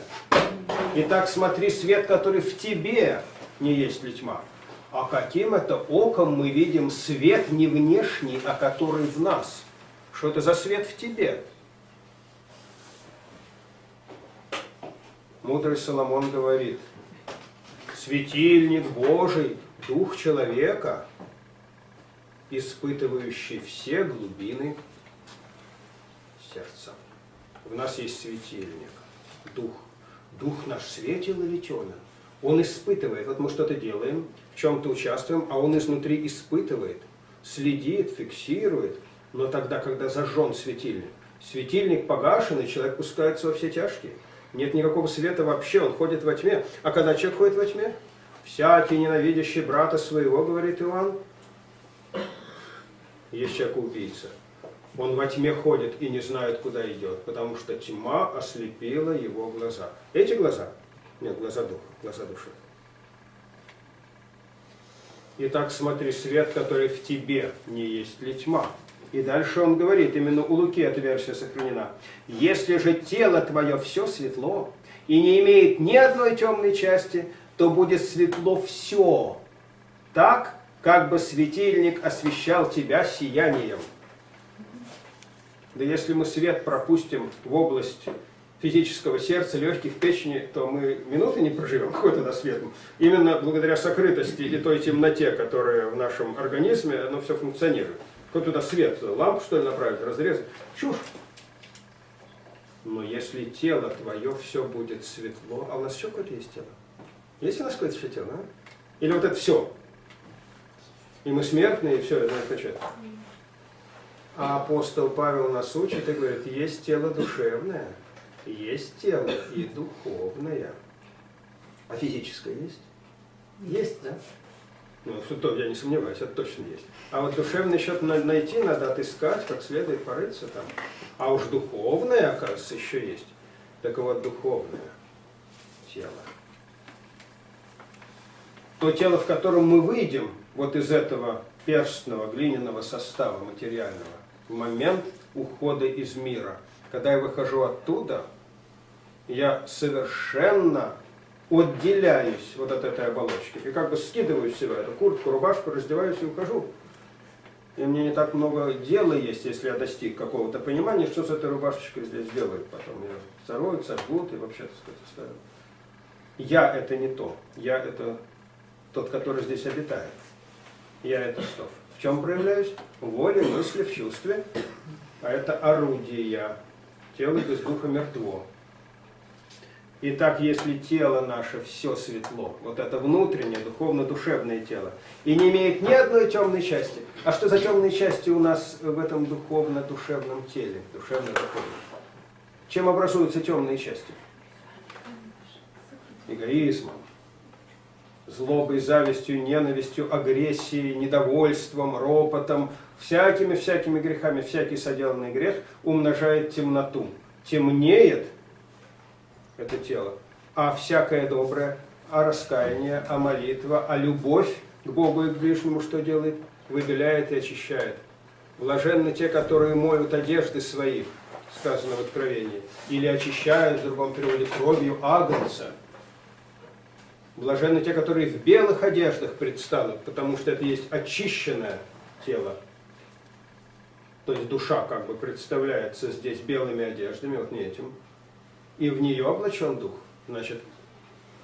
Итак, смотри, свет, который в тебе, не есть ли тьма. А каким это оком мы видим свет не внешний, а который в нас? Что это за свет в тебе? Мудрый Соломон говорит, светильник Божий, дух человека, испытывающий все глубины сердца. В нас есть светильник, дух. Дух наш светил или темен? Он испытывает. Вот мы что-то делаем, в чем-то участвуем, а он изнутри испытывает, следит, фиксирует. Но тогда, когда зажжен светильник, светильник погашен, и человек пускается во все тяжкие. Нет никакого света вообще, он ходит во тьме. А когда человек ходит во тьме? Всякий ненавидящий брата своего, говорит Иоанн, есть человек-убийца. Он во тьме ходит и не знает, куда идет, потому что тьма ослепила его глаза. Эти глаза? Нет, глаза духа, глаза души. Итак, смотри, свет, который в тебе, не есть ли тьма? И дальше он говорит, именно у Луки эта версия сохранена. Если же тело твое все светло и не имеет ни одной темной части, то будет светло все, так, как бы светильник освещал тебя сиянием. Да если мы свет пропустим в область физического сердца, легких, печени, то мы минуты не проживем, какой туда свет. Именно благодаря сокрытости и той темноте, которая в нашем организме, оно все функционирует. Кто туда свет, лампу что ли направить, разрезать? Чушь. Но если тело твое все будет светло, а у нас еще какое-то есть тело? Есть у нас какое-то еще тело, а? Или вот это все? И мы смертные, и все, это означает. А апостол Павел нас учит и говорит, есть тело душевное, есть тело и духовное. А физическое есть? Есть, да? Ну, то я не сомневаюсь, это точно есть. А вот душевный счет найти надо отыскать, как следует порыться там. А уж духовное, оказывается, еще есть. Так вот, духовное тело. То тело, в котором мы выйдем вот из этого перстного, глиняного состава материального, в момент ухода из мира. Когда я выхожу оттуда, я совершенно отделяюсь вот от этой оболочки. И как бы скидываю с себя эту куртку, рубашку, раздеваюсь и ухожу. И мне не так много дела есть, если я достиг какого-то понимания, что с этой рубашечкой здесь делают потом. Ее зароют, сожгут и вообще, так сказать, оставят. Я это не то. Я это тот, который здесь обитает. Я это что? В чем проявляюсь? В воле, мысли, в чувстве. А это орудие. Тело без духа мертво. Итак, если тело наше все светло, вот это внутреннее, духовно-душевное тело, и не имеет ни одной темной части, а что за темные части у нас в этом духовно-душевном теле, душевно-духовном? Чем образуются темные части? Эгоизмом, злобой, завистью, ненавистью, агрессией, недовольством, ропотом, всякими-всякими грехами, всякий соделанный грех умножает темноту. Темнеет это тело, а всякое доброе, а раскаяние, а молитва, а любовь к Богу и к ближнему что делает? Выбеляет и очищает. Блаженны те, которые моют одежды свои, сказано в Откровении, или очищают, в другом переводе, кровью агнца. Блаженны те, которые в белых одеждах предстанут, потому что это есть очищенное тело. То есть душа как бы представляется здесь белыми одеждами, вот не этим. И в нее облачен дух. Значит,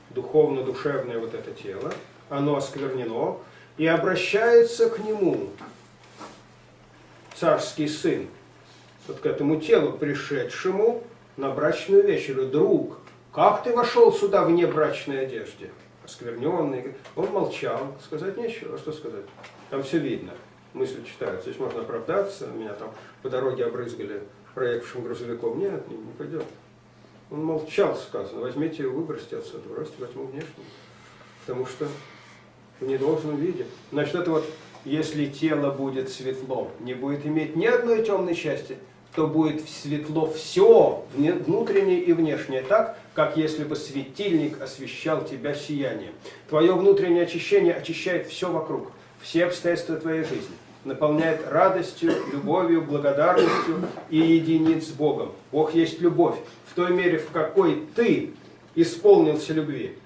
духовно-душевное вот это тело, оно осквернено, и обращается к нему царский сын, вот к этому телу, пришедшему на брачную вечерю. Друг, как ты вошел сюда в небрачной одежде? Оскверненный. Он молчал, сказать нечего, а что сказать? Там все видно, мысли читаются. Здесь можно оправдаться, меня там по дороге обрызгали проехавшим грузовиком. Нет, не, пойдет. Он молчал, сказано, возьмите его, выбросьте отсюда, бросьте во тьму внешнюю. Потому что в недолжном виде. Значит, это вот, если тело будет светло, не будет иметь ни одной темной части, то будет светло все, внутреннее и внешнее, так, как если бы светильник освещал тебя сиянием. Твое внутреннее очищение очищает все вокруг, все обстоятельства твоей жизни. наполняет радостью, любовью, благодарностью и единит с Богом. Бог есть любовь. В той мере, в какой ты исполнился любви,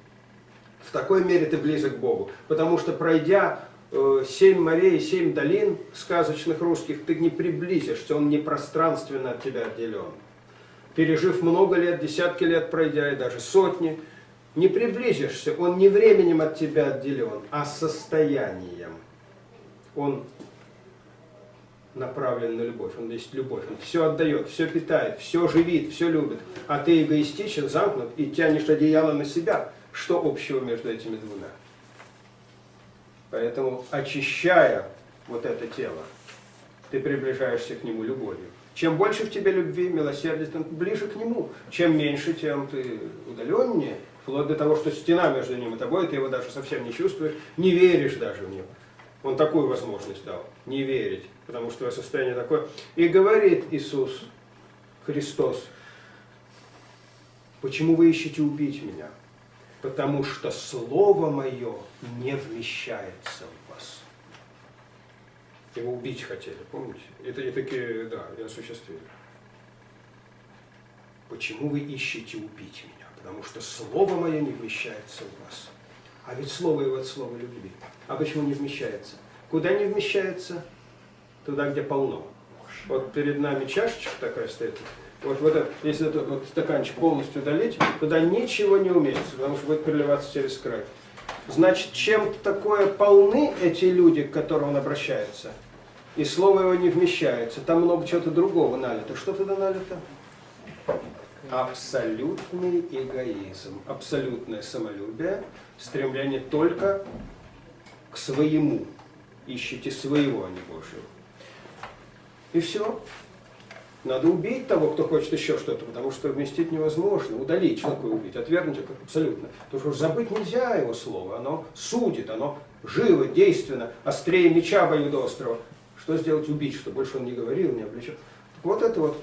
в такой мере ты близок к Богу. Потому что пройдя э, семь морей, семь долин сказочных русских, ты не приблизишься, он не пространственно от тебя отделен. Пережив много лет, десятки лет пройдя, и даже сотни, не приблизишься, он не временем от тебя отделен, а состоянием. Он направлен на любовь, он есть любовь, он все отдает, все питает, все живит, все любит, а ты эгоистичен, замкнут и тянешь одеяло на себя. Что общего между этими двумя? Поэтому, очищая вот это тело, ты приближаешься к нему любовью. Чем больше в тебе любви, милосердия, тем ближе к нему. Чем меньше, тем ты удаленнее, вплоть до того, что стена между ним и тобой, ты его даже совсем не чувствуешь, не веришь даже в него. Он такую возможность дал, не верить, потому что состояние такое. И говорит Иисус Христос, почему вы ищете убить меня? Потому что Слово Мое не вмещается в вас. Его убить хотели, помните? Это и такие, да, и осуществили. Почему вы ищете убить меня? Потому что Слово Мое не вмещается в вас. А ведь слово его от слова любви. А почему не вмещается? Куда не вмещается? Туда, где полно. Вот перед нами чашечка такая стоит. Вот, вот это, если этот вот стаканчик полностью долить, туда ничего не уместится, потому что будет переливаться через край. Значит, чем такое полны эти люди, к которым он обращается, и слово его не вмещается, там много чего-то другого налито. Что туда налито? абсолютный эгоизм, абсолютное самолюбие, стремление только к своему. Ищите своего, а не Божьего. И все. Надо убить того, кто хочет еще что-то, потому что вместить невозможно. Удалить, такое убить? Отвергнуть это абсолютно. Потому что забыть нельзя его слово. Оно судит, оно живо, действенно, острее меча обоюдоострого. Что сделать? Убить, что больше он не говорил, не обличал. Вот это вот,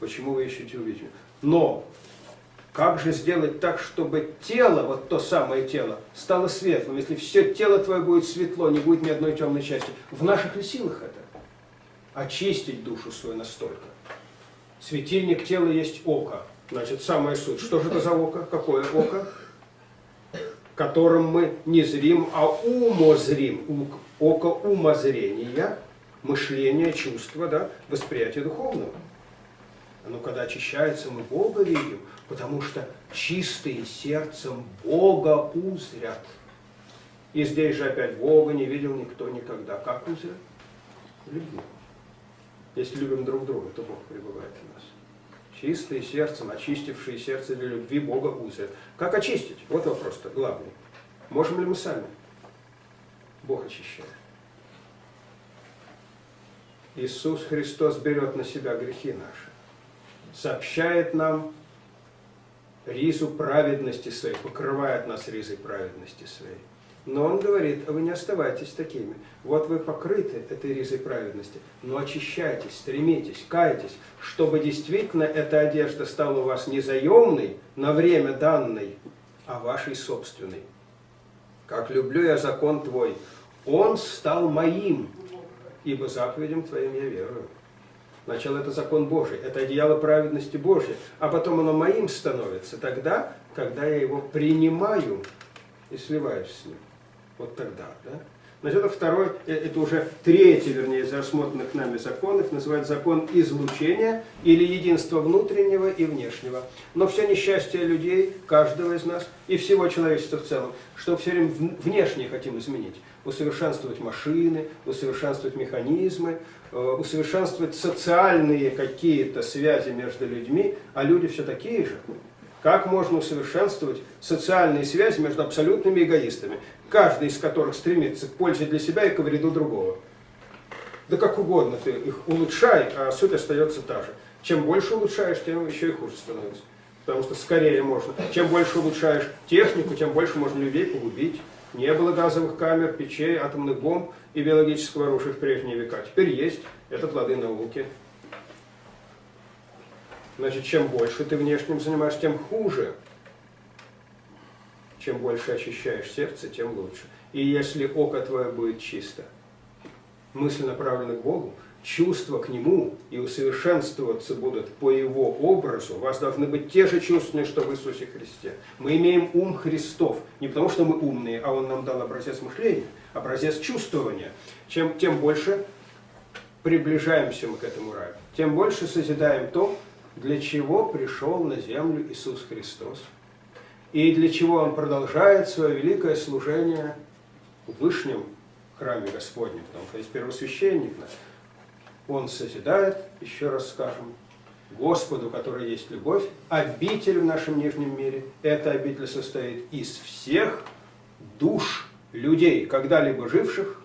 почему вы ищете убить. Но как же сделать так, чтобы тело, вот то самое тело, стало светлым? Если все тело твое будет светло, не будет ни одной темной части. В наших ли силах это? Очистить душу свою настолько. Светильник тела есть око. Значит, самая суть. Что же это за око? Какое око? Которым мы не зрим, а умозрим. Око умозрения, мышления, чувства, да, восприятия духовного. Но когда очищается, мы Бога видим, потому что чистые сердцем Бога узрят. И здесь же опять Бога не видел никто никогда. Как узрят? Любви. Если любим друг друга, то Бог пребывает в нас. Чистые сердцем, очистившие сердце для любви Бога узрят. Как очистить? Вот вопрос-то главный. Можем ли мы сами? Бог очищает. Иисус Христос берет на себя грехи наши сообщает нам ризу праведности своей, покрывает нас ризой праведности своей. Но он говорит, а вы не оставайтесь такими. Вот вы покрыты этой ризой праведности, но очищайтесь, стремитесь, кайтесь, чтобы действительно эта одежда стала у вас не заемной, на время данной, а вашей собственной. Как люблю я закон Твой, он стал моим, ибо заповедям Твоим я верую. Сначала это закон Божий, это одеяло праведности Божьей, а потом оно моим становится тогда, когда я его принимаю и сливаюсь с ним. Вот тогда, да? Значит, это второй, э, это уже третий, вернее, из рассмотренных нами законов, называется закон излучения или единства внутреннего и внешнего. Но все несчастье людей, каждого из нас и всего человечества в целом, что все время внешне хотим изменить. Усовершенствовать машины, усовершенствовать механизмы, э, усовершенствовать социальные какие-то связи между людьми, а люди все такие же. Как можно усовершенствовать социальные связи между абсолютными эгоистами? Каждый из которых стремится к пользе для себя и к вреду другого. Да как угодно ты их улучшай, а суть остается та же. Чем больше улучшаешь, тем еще и хуже становится. Потому что скорее можно. Чем больше улучшаешь технику, тем больше можно людей погубить. Не было газовых камер, печей, атомных бомб и биологического оружия в прежние века. Теперь есть. Это плоды науки. Значит, чем больше ты внешним занимаешься, тем хуже чем больше очищаешь сердце, тем лучше. И если око твое будет чисто, мысли направлены к Богу, чувства к Нему и усовершенствоваться будут по Его образу, у вас должны быть те же чувства, что в Иисусе Христе. Мы имеем ум Христов, не потому что мы умные, а Он нам дал образец мышления, образец чувствования. Чем, тем больше приближаемся мы к этому раю, тем больше созидаем то, для чего пришел на землю Иисус Христос, и для чего Он продолжает свое великое служение в Вышнем храме Господнем, потому что есть первосвященник он созидает, еще раз скажем, Господу, который есть любовь, обитель в нашем нижнем мире. Эта обитель состоит из всех душ людей, когда-либо живших,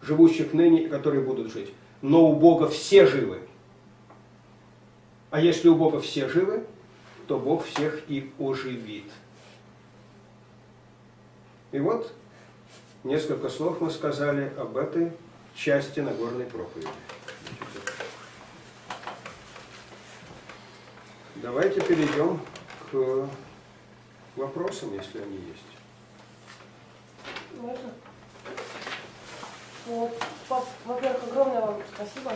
живущих ныне которые будут жить. Но у Бога все живы. А если у Бога все живы, то Бог всех и оживит. И вот несколько слов мы сказали об этой части Нагорной проповеди. Давайте перейдем к вопросам, если они есть. Можно? Вот, во-первых, огромное вам спасибо.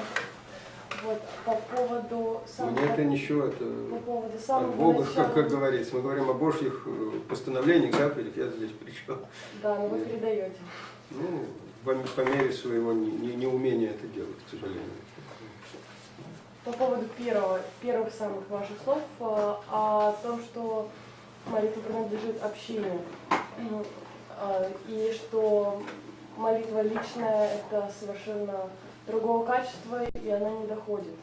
Вот, по поводу самого... Мне это ничего, это по поводу самого Бога, начала... как, как говорится. Мы говорим о Божьих э, постановлениях, заповедях, я здесь при чем. Да, но вы передаете. Ну, по, мере своего неумения не это делать, к сожалению по поводу первого, первых самых ваших слов э, о том, что молитва принадлежит общине, э, и что молитва личная – это совершенно другого качества, и она не доходит.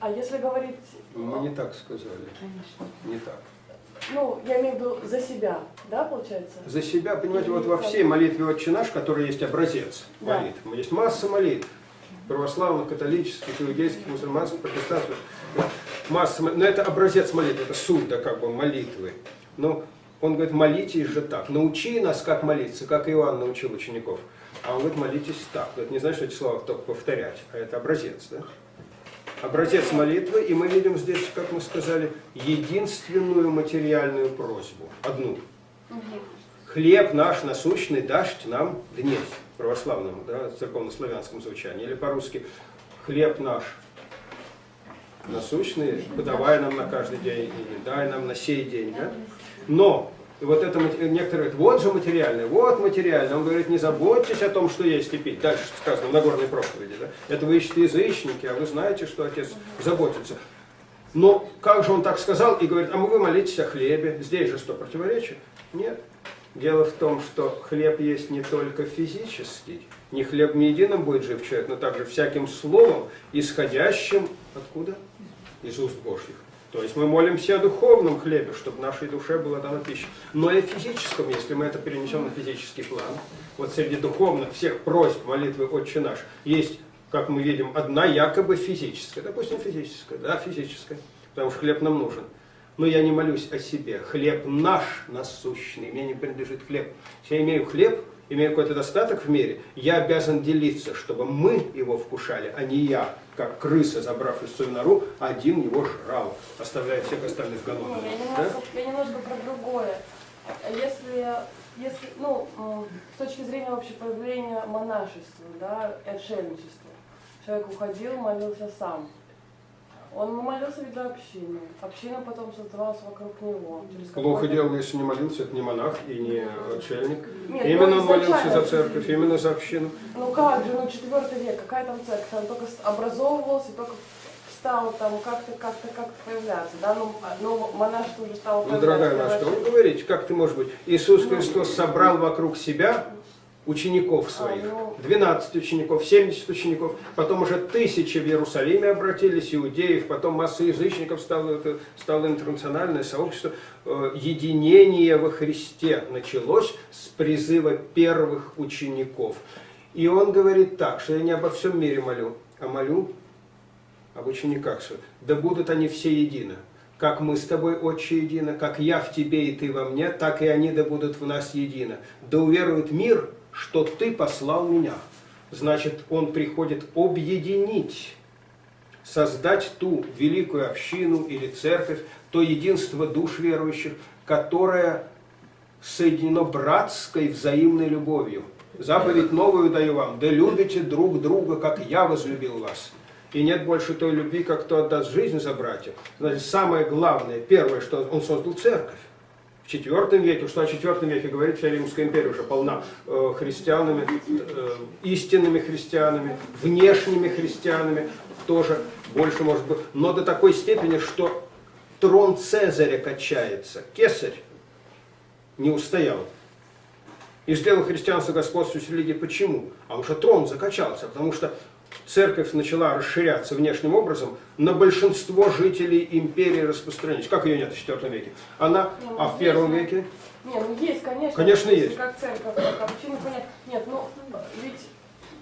А если говорить... Мы не так сказали. Конечно. Не так. Ну, я имею в виду за себя, да, получается? За себя, понимаете, вот во всей молитве «Отче наш», который есть образец да. молитв, есть масса молитв православных, католических, иудейских, мусульманских, протестантских. Масса, но это образец молитвы, это суть, да, как бы молитвы. Но он говорит, молитесь же так. Научи нас, как молиться, как Иоанн научил учеников. А он говорит, молитесь так. Это не значит, что эти слова только повторять, а это образец. Да? Образец молитвы, и мы видим здесь, как мы сказали, единственную материальную просьбу. Одну. Хлеб наш насущный дашь нам днесь православном, да, церковно-славянском звучании, или по-русски «хлеб наш насущный, подавай нам на каждый день, и дай нам на сей день». Да? Но вот это некоторые говорят, вот же материальное, вот материальное. Он говорит, не заботьтесь о том, что есть и пить. Дальше сказано в Нагорной проповеди. Да? Это вы ищете язычники, а вы знаете, что Отец заботится. Но как же он так сказал и говорит, а вы молитесь о хлебе. Здесь же что, противоречие? Нет. Дело в том, что хлеб есть не только физический, не хлеб не единым будет жив человек, но также всяким словом, исходящим откуда? Из уст Божьих. То есть мы молимся о духовном хлебе, чтобы нашей душе была дана пища. Но и о физическом, если мы это перенесем на физический план. Вот среди духовных всех просьб молитвы «Отче наш» есть, как мы видим, одна якобы физическая. Допустим, физическая. Да, физическая. Потому что хлеб нам нужен но я не молюсь о себе. Хлеб наш насущный, мне не принадлежит хлеб. Я имею хлеб, имею какой-то достаток в мире, я обязан делиться, чтобы мы его вкушали, а не я, как крыса, забрав из свою нору, один его жрал, оставляя всех остальных голодными. Я немножко, да? я немножко про другое. Если, если, ну, с точки зрения вообще появления монашества, да, отшельничества, человек уходил, молился сам. Он молился ведь за общину. Община потом создавалась вокруг него. Плохо делал, если не молился, это не монах и не отшельник. Нет, именно он молился за церковь, именно за общину. Ну как же, ну четвертый век, какая там церковь? Он только образовывался, только стал там как-то, как-то, как-то появляться, да, ну, ну монашество уже стало Ну, дорогая наша, вы говорите, как ты можешь быть? Иисус Христос собрал вокруг себя учеников своих, 12 учеников, 70 учеников, потом уже тысячи в Иерусалиме обратились, иудеев, потом масса язычников, стало, это, стало интернациональное сообщество. Э, единение во Христе началось с призыва первых учеников. И он говорит так, что я не обо всем мире молю, а молю об учениках своих. Да будут они все едины как мы с тобой, Отче, едины, как я в тебе и ты во мне, так и они да будут в нас едины. Да уверует мир, что ты послал меня. Значит, он приходит объединить, создать ту великую общину или церковь, то единство душ верующих, которое соединено братской взаимной любовью. Заповедь новую даю вам, да любите друг друга, как я возлюбил вас. И нет больше той любви, как кто отдаст жизнь за братьев. Значит, самое главное, первое, что он создал церковь. В IV веке, что о IV веке говорит, вся Римская империя уже полна э, христианами, э, истинными христианами, внешними христианами, тоже больше может быть. Но до такой степени, что трон Цезаря качается. Кесарь не устоял. И сделал христианство господствующей религией. Почему? А уже трон закачался, потому что церковь начала расширяться внешним образом, на большинство жителей империи распространилась. Как ее нет в IV веке? Она, Ну, а в есть, первом ну, веке? Не, ну есть, конечно. Конечно, есть. Как церковь, как община, понятно. Нет, ну, ведь,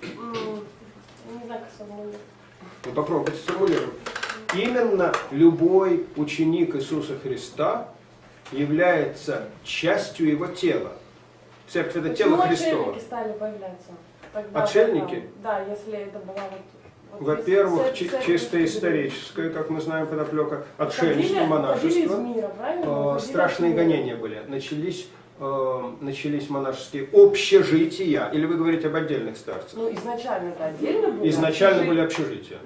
не знаю, как сформулировать. Ну, попробуйте сформулировать. Именно любой ученик Иисуса Христа является частью его тела. Церковь это тело Почему отшельники стали появляться? Тогда, Отшельники? Да, если это была вот... Во-первых, чисто историческая, как мы знаем, подоплека, Уходили- отшельничество, уходили из монашество. мира, правильно? Э, Уходили от страшные гонения были. Начались, э, начались монашеские общежития. Или вы говорите об отдельных старцах? Ну, изначально это отдельно было. Изначально Общежитие. были общежития.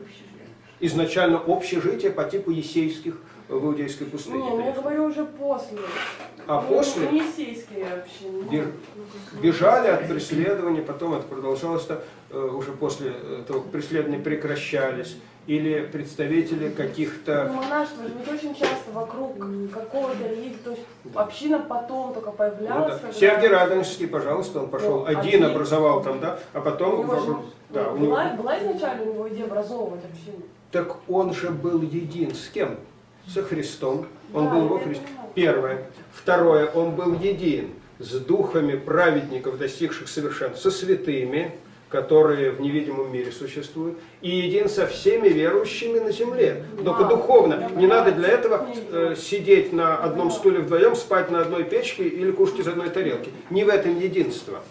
Изначально общежития по типу есейских в иудейской пустыне. Не, ну я говорю уже после. А Ну, после ну, Беж- бежали от преследования, потом это продолжалось э, уже после того, как преследования прекращались. Или представители Ну, каких-то... монашество же ведь очень часто вокруг какого-то религии, то есть община потом только Ну, появлялась. да. когда- Сергий Радонежский, пожалуйста, он пошел Ну, один, один. образовал там, да, а потом... него же, вокруг- да, ну, у него- была, была изначально у него идея образовывать общину. Так он же был един с кем? Со Христом. Он был во Христе. Первое. Второе. Он был един с духами праведников, достигших совершенства, со святыми, которые в невидимом мире существуют, и един со всеми верующими на земле. Только духовно. Не надо для этого э, сидеть на одном стуле вдвоем, спать на одной печке или кушать из одной тарелки. Не в этом единство.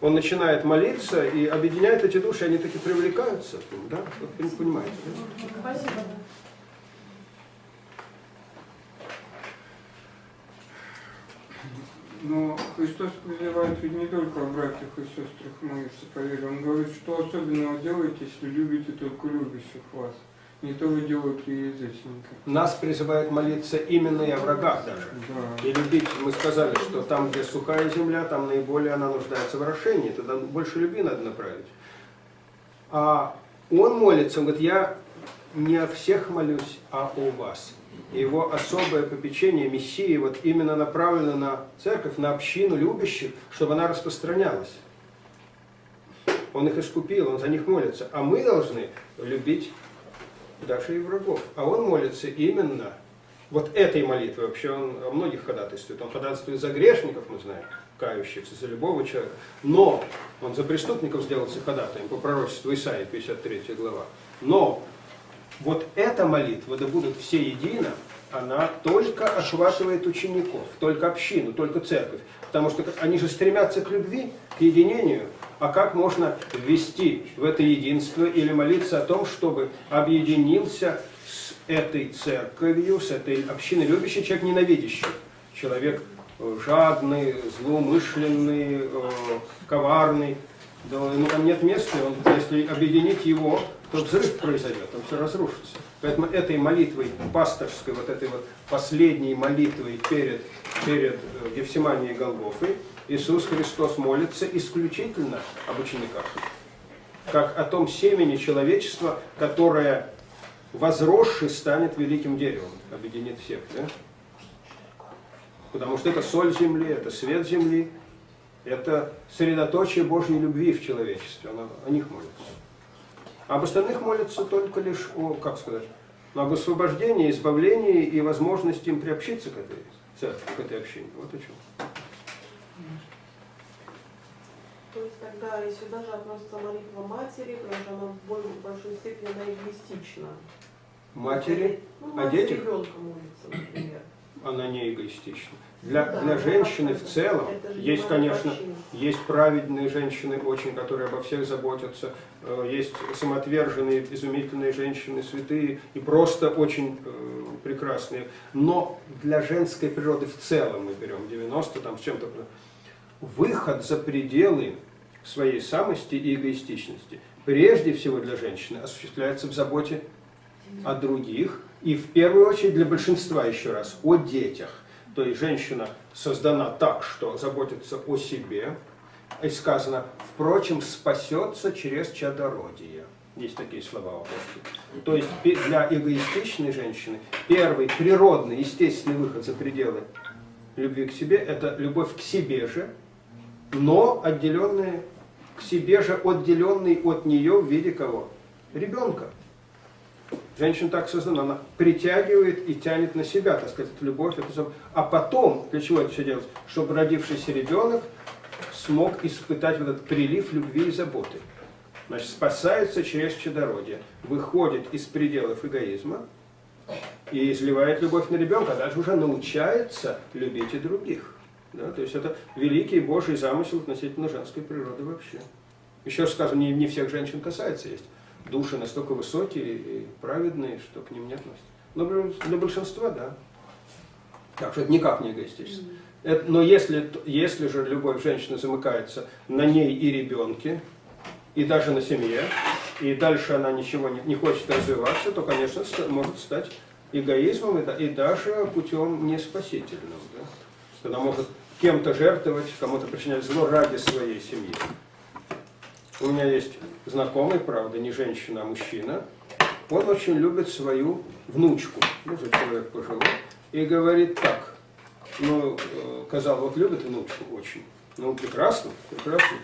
Он начинает молиться и объединяет эти души, они таки привлекаются. Да? Вы понимаете? да? Спасибо. Но Христос призывает ведь не только о братьях и сестрах молиться по вере. Он говорит, что особенного делаете, если любите только любящих вас. Не то вы делаете и язычников. Нас призывает молиться именно и о врагах даже. Да. И любить, мы сказали, что там, где сухая земля, там наиболее она нуждается в орошении, тогда больше любви надо направить. А он молится, он говорит, я не о всех молюсь, а о вас. Его особое попечение Мессии вот именно направлено на церковь, на общину любящих, чтобы она распространялась. Он их искупил, он за них молится. А мы должны любить даже и врагов. А он молится именно вот этой молитвой. Вообще он о многих ходатайствует. Он ходатайствует за грешников, мы знаем, кающихся, за любого человека. Но он за преступников сделался ходатаем по пророчеству Исаии, 53 глава. Но вот эта молитва, да будут все едино, она только охватывает учеников, только общину, только церковь. Потому что они же стремятся к любви, к единению. А как можно ввести в это единство или молиться о том, чтобы объединился с этой церковью, с этой общиной любящей человек ненавидящий? Человек э, жадный, злоумышленный, э, коварный. Да, ему там нет места, если объединить его, то взрыв произойдет, там все разрушится. Поэтому этой молитвой пасторской, вот этой вот последней молитвой перед, перед э, Евсиманией Голгофой, Иисус Христос молится исключительно об учениках. Как о том семени человечества, которое возросший станет великим деревом, объединит всех. Да? Потому что это соль земли, это свет земли, это средоточие Божьей любви в человечестве. Она, о них молится. А об остальных молится только лишь о, как сказать, об освобождении, избавлении и возможности им приобщиться к этой церкви, к этой общине. Вот о чем. То есть тогда и сюда же относится молитва матери, потому что она в большой степени она эгоистична. Матери, ну, о мать детях? ребенка молится, например. она не эгоистична. Для, для женщины в целом есть, не конечно, есть праведные женщины очень, которые обо всех заботятся, э, есть самоотверженные, изумительные женщины, святые и просто очень э, прекрасные. Но для женской природы в целом мы берем 90 там с чем-то, выход за пределы своей самости и эгоистичности, прежде всего для женщины, осуществляется в заботе о других, и в первую очередь для большинства, еще раз, о детях. То есть женщина создана так, что заботится о себе, и сказано, впрочем, спасется через чадородие. Есть такие слова в области. То есть для эгоистичной женщины первый природный, естественный выход за пределы любви к себе – это любовь к себе же, но отделенная к себе же, отделенный от нее в виде кого? Ребенка. Женщина так создана, она притягивает и тянет на себя, так сказать, эту любовь. эту А потом, для чего это все делать? Чтобы родившийся ребенок смог испытать вот этот прилив любви и заботы. Значит, спасается через чадородие, выходит из пределов эгоизма и изливает любовь на ребенка, а дальше уже научается любить и других. Да? То есть это великий Божий замысел относительно женской природы вообще. Еще раз скажу, не, не всех женщин касается, есть души настолько высокие и праведные, что к ним не относятся. Но для большинства, да. Так что это никак не эгоистически. Это- но если, если же любовь женщины замыкается на ней и ребенке, и даже на семье, и дальше она ничего не, не хочет развиваться, то, конечно, может стать эгоизмом и, и даже путем неспасительным. Да? Что Она может кем-то жертвовать, кому-то причинять зло ради своей семьи. У меня есть знакомый, правда, не женщина, а мужчина. Он очень любит свою внучку, ну, уже человек пожилой, и говорит так, ну, э, казал, вот любит внучку очень. Ну, прекрасно, прекрасно.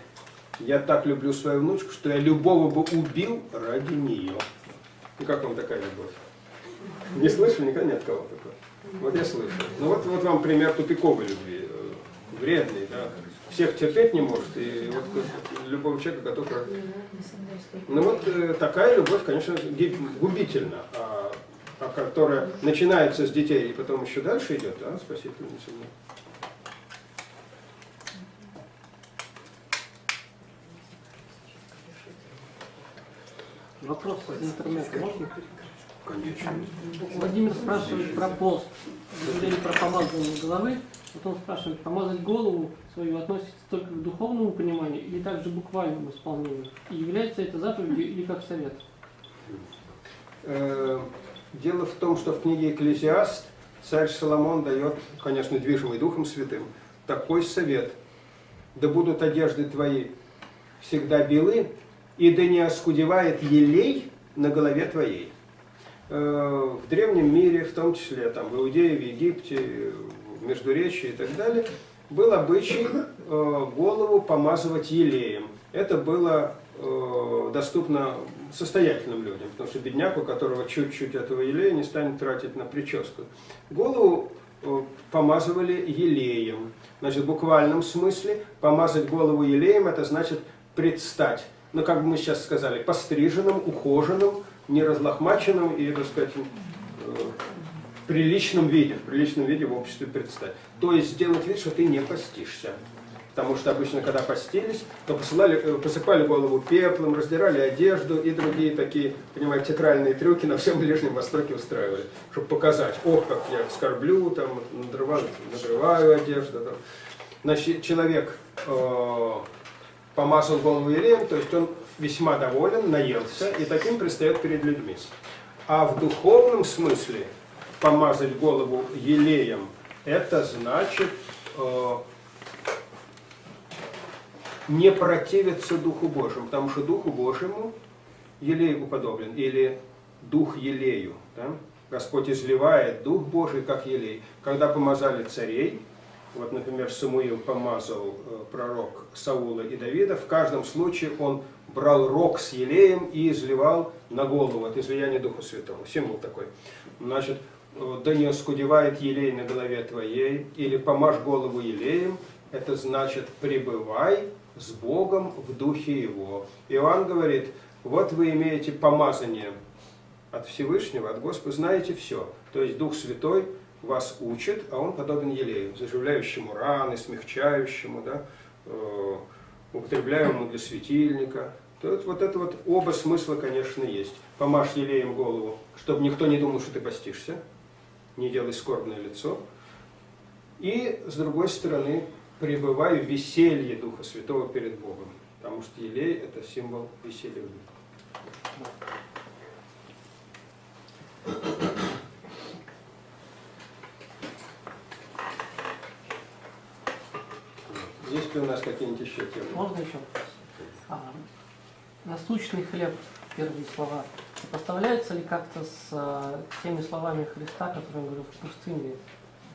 Я так люблю свою внучку, что я любого бы убил ради нее. И как вам такая любовь? Не слышали никогда ни от кого такого? Вот я слышал. Ну вот, вот вам пример тупиковой любви. э, Вредный, да. Всех терпеть не может, и вот любого человека готов... Ну вот э, такая любовь, конечно, губительна, а, а которая начинается с детей и потом еще дальше идет, да, спасительная. Вопрос из интернета можно? Конечно. Владимир спрашивает про пост. Говорили про помазывание головы. Вот он спрашивает, помазать голову свою относится только к духовному пониманию или также буквальному исполнению? И является это заповедью или как совет? Э, Дело в том, что в книге «Экклезиаст» царь Соломон дает, конечно, движимый Духом Святым, такой совет. «Да будут одежды твои всегда белы, и да не оскудевает елей на голове твоей». Э, В древнем мире, в том числе там, в Иудее, в Египте, в Междуречии и так далее, был обычай э, голову помазывать елеем. Это было э, доступно состоятельным людям, потому что бедняк, у которого чуть-чуть этого елея, не станет тратить на прическу. Голову помазывали елеем. Значит, в буквальном смысле помазать голову елеем, это значит предстать, ну, как бы мы сейчас сказали, постриженным, ухоженным, не разлохмаченным и, так сказать, э, в приличном виде, в приличном виде в обществе предстать. То есть сделать вид, что ты не постишься. Потому что обычно, когда постились, то посылали, э, посыпали голову пеплом, раздирали одежду и другие такие, понимаете, театральные трюки на всем Ближнем Востоке устраивали, чтобы показать, ох, как я скорблю, там, надрываю, надрываю одежду. Там. Значит, человек э, помазал голову елеем, то есть он весьма доволен, наелся, и таким предстает перед людьми. А в духовном смысле помазать голову елеем, это значит э, не противиться Духу Божьему, потому что Духу Божьему елей уподоблен, или Дух елею. Да? Господь изливает Дух Божий, как елей. Когда помазали царей, вот, например, Самуил помазал э, пророк Саула и Давида, в каждом случае он брал рог с елеем и изливал на голову от излияния Духа Святого. Символ такой. Значит, да не оскудевает елей на голове твоей, или помажь голову елеем, это значит пребывай с Богом в духе Его. Иоанн говорит, вот вы имеете помазание от Всевышнего, от Господа, знаете все. То есть Дух Святой вас учит, а он подобен елею, заживляющему раны, смягчающему, да, э, употребляемому для светильника. То вот это вот оба смысла, конечно, есть. Помажь елеем голову, чтобы никто не думал, что ты постишься, не делай скорбное лицо. И, с другой стороны, пребывай в веселье Духа Святого перед Богом. Потому что елей – это символ веселья. Ли у нас какие-нибудь еще темы? Можно еще? А, насущный хлеб, первые слова, сопоставляется ли как-то с а, теми словами Христа, которые он говорил в пустыне?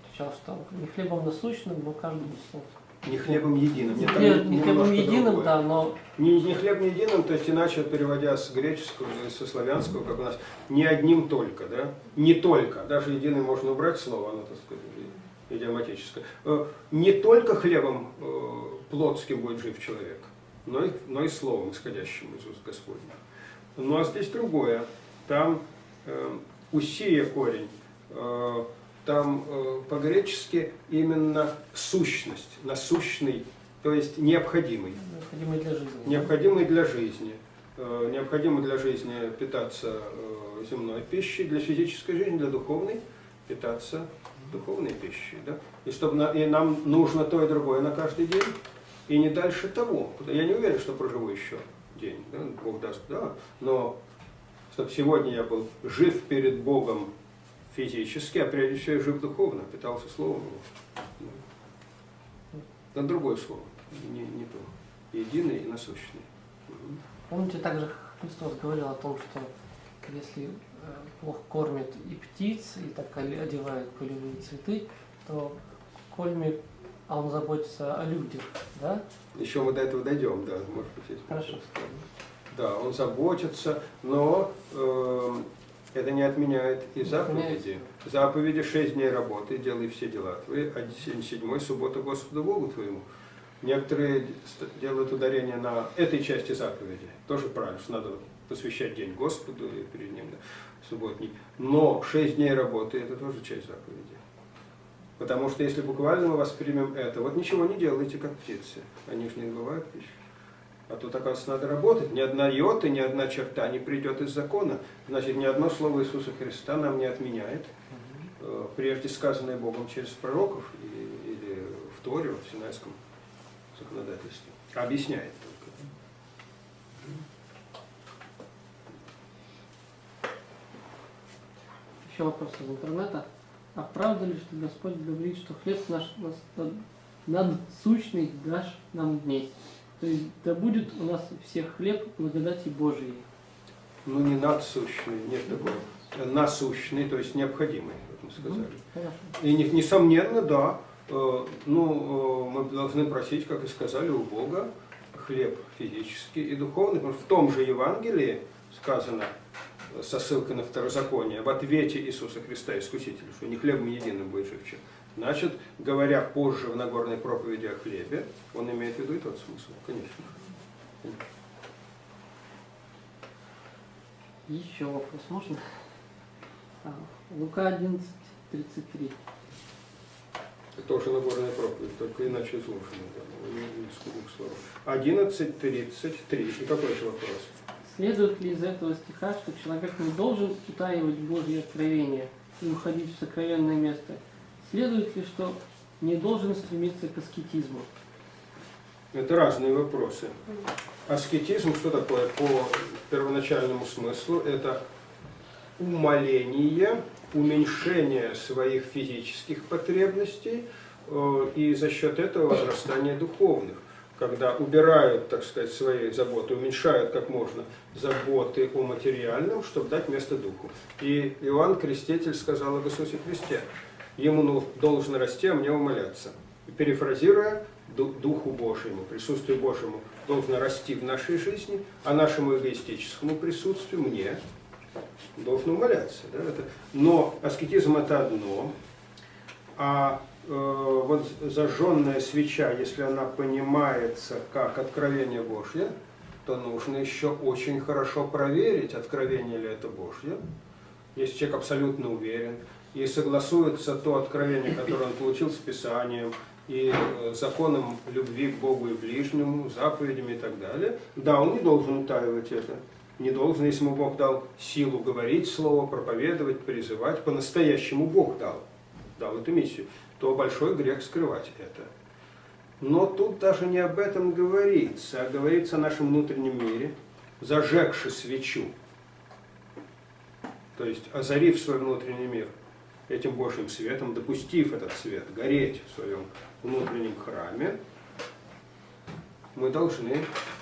Отвечал, что не хлебом насущным, но каждому слову. Не хлебом единым. Не, там не хлебом единым, другое. да, но Не, не хлеб не единым, то есть иначе переводя с греческого со славянского, как у нас, не одним только, да? Не только, даже единый можно убрать слово, оно, так сказать, идиоматическое. Э, Не только хлебом э, плотским будет жив человек, но и, но и словом, исходящим из уст Господня. Ну а здесь другое. Там э, усия корень, э, там э, по-гречески именно сущность, насущный, то есть необходимый необходимый для жизни. необходимый для жизни. Э, Необходимо для жизни питаться э, земной пищей, для физической жизни, для духовной питаться духовной пищей. Да? И, чтобы и нам нужно то и другое на каждый день, и не дальше того. Я не уверен, что проживу еще день, да? Бог даст, да, но чтобы сегодня я был жив перед Богом физически, а прежде всего я жив духовно, питался Словом Его. Это другое слово, не, не то. Единый и насущный. Помните, также Христос говорил о том, что если э, Бог кормит и птиц, и так одевает полевые цветы, то кольми, а Он заботится о людях, да? Еще мы до этого дойдем, да, может быть, Хорошо. Да, он заботится, но э, это не отменяет и заповеди. Заповеди шесть дней работы, делай все дела твои, а седьмой суббота Господу Богу твоему. Некоторые делают ударение на этой части заповеди. Тоже правильно, что надо посвящать день Господу и перед ним да, субботний. Но шесть дней работы это тоже часть заповеди. Потому что если буквально мы воспримем это, вот ничего не делайте, как птицы. Они же не бывают пищу. А тут, оказывается, надо работать. Ни одна йота, ни одна черта не придет из закона. Значит, ни одно слово Иисуса Христа нам не отменяет, э, прежде сказанное Богом через пророков или в Торе, в Синайском законодательстве. Объясняет только. Еще вопрос из интернета. А правда ли, что Господь говорит, что хлеб наш надсущный дашь нам днесь? То есть да будет у нас всех хлеб благодати Божией. Ну, не надсущный, нет такого. Насущный, то есть необходимый, как мы сказали. Хорошо. И не- несомненно, да, э, ну, э, мы должны просить, как и сказали, у Бога хлеб физический и духовный, потому что в том же Евангелии сказано э, со ссылкой на второзаконие в ответе Иисуса Христа, Искусителя, что не хлебом единым будет жив человек. Значит, говоря позже в Нагорной проповеди о хлебе, он имеет в виду и тот смысл, конечно. Еще вопрос можно? А, Лука 11, 33. Это тоже Нагорная проповедь, только иначе слов. 11.33. И какой же вопрос? Следует ли из этого стиха, что человек не должен утаивать Божье откровение и уходить в сокровенное место? Следует ли, что не должен стремиться к аскетизму? Это разные вопросы. Аскетизм, что такое по первоначальному смыслу? Это умаление, уменьшение своих физических потребностей э, и за счет этого возрастание духовных. Когда убирают, так сказать, свои заботы, уменьшают как можно заботы о материальном, чтобы дать место духу. И Иоанн Креститель сказал об Иисусе Христе, ему ну, должно расти, а мне умоляться. И перефразируя, Ду- Духу Божьему, присутствию Божьему должно расти в нашей жизни, а нашему эгоистическому присутствию, мне, должно умоляться. Да? Это, но аскетизм это одно, а вот зажженная свеча, если она понимается как откровение Божье, то нужно еще очень хорошо проверить, откровение ли это Божье. Если человек абсолютно уверен и согласуется то откровение, которое он получил с Писанием, и э, законом любви к Богу и ближнему, заповедями и так далее, да, он не должен утаивать это. Не должен, если ему Бог дал силу говорить слово, проповедовать, призывать, по-настоящему Бог дал, дал эту миссию, то большой грех скрывать это. Но тут даже не об этом говорится, а говорится о нашем внутреннем мире, зажегши свечу, то есть озарив свой внутренний мир этим Божьим светом, допустив этот свет гореть в своем внутреннем храме, мы должны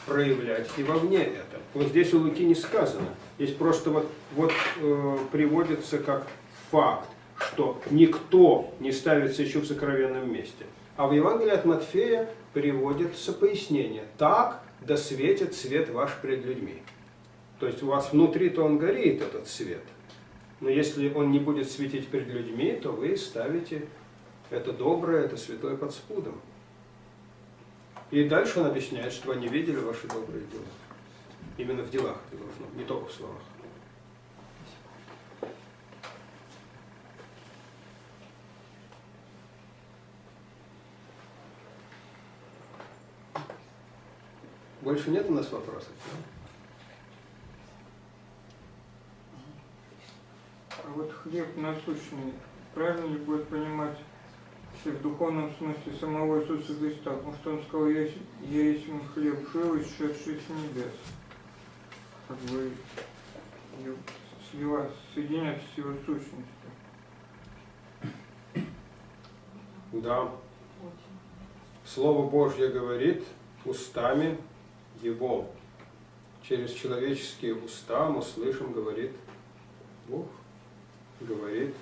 проявлять и вовне это. Вот здесь у Луки не сказано. Здесь просто вот, вот э, приводится как факт, что никто не ставит свечу в сокровенном месте. А в Евангелии от Матфея приводится пояснение. Так да светит свет ваш пред людьми. То есть у вас внутри-то он горит, этот свет. Но если он не будет светить перед людьми, то вы ставите это доброе, это святое под спудом. И дальше он объясняет, что они видели ваши добрые дела. Именно в делах это должно, не только в словах. Больше нет у нас вопросов? А вот хлеб насущный, правильно ли будет понимать если в духовном смысле самого Иисуса Христа? Потому что Он сказал, я, есть- я есть хлеб живый, шедший с небес. Как бы слива, соединяться с Его сущностью. Да. Слово Божье говорит устами Его. Через человеческие уста мы слышим, говорит Бог. Говорит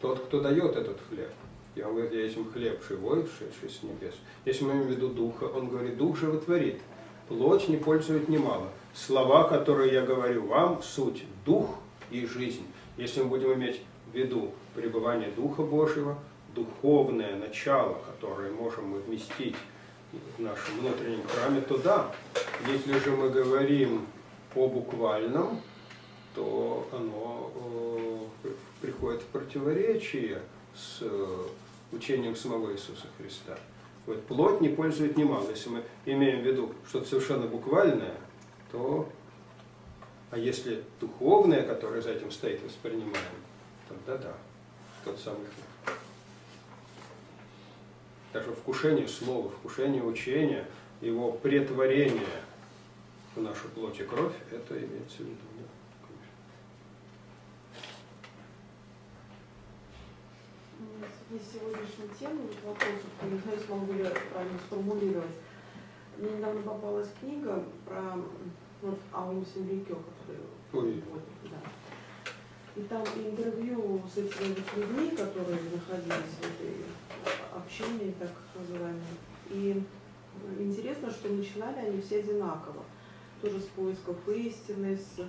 тот, кто дает этот хлеб. Говорит, я есть хлеб живой, шедший с небес. Если мы имеем в виду Духа, он говорит, Дух животворит. Плоть не пользует немало. Слова, которые я говорю вам, суть Дух и жизнь. Если мы будем иметь в виду пребывание Духа Божьего, духовное начало, которое можем мы вместить в нашем внутреннем храме, то да. Если же мы говорим о буквальном, то оно э, приходит в противоречие с э, учением самого Иисуса Христа. Вот плоть не пользует немало. Если мы имеем в виду что-то совершенно буквальное, то, а если духовное, которое за этим стоит, воспринимаем, тогда да, тот самый Даже вкушение слова, вкушение учения, его претворение в нашу плоть и кровь, это имеется в виду. Да, связи с сегодняшней темой вот вопросов, не знаю, смогу ли я правильно сформулировать. Мне недавно попалась книга про вот, Аум Симрикё, который Ой. вот, да. И там интервью с этими людьми, которые находились в этой общине, так называемой. И интересно, что начинали они все одинаково. Тоже с поисков истины, с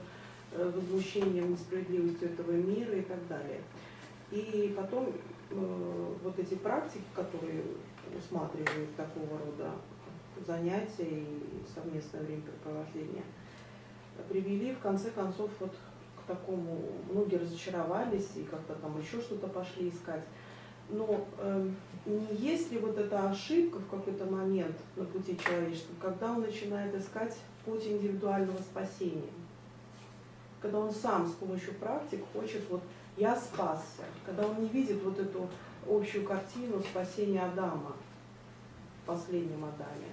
э, возмущением несправедливостью этого мира и так далее. И потом э, вот эти практики, которые усматривают такого рода занятия и совместное времяпрепровождение, привели в конце концов вот к такому, многие разочаровались и как-то там еще что-то пошли искать. Но э, не есть ли вот эта ошибка в какой-то момент на пути человеческого, когда он начинает искать путь индивидуального спасения? Когда он сам с помощью практик хочет вот я спасся, когда он не видит вот эту общую картину спасения Адама в последнем Адаме.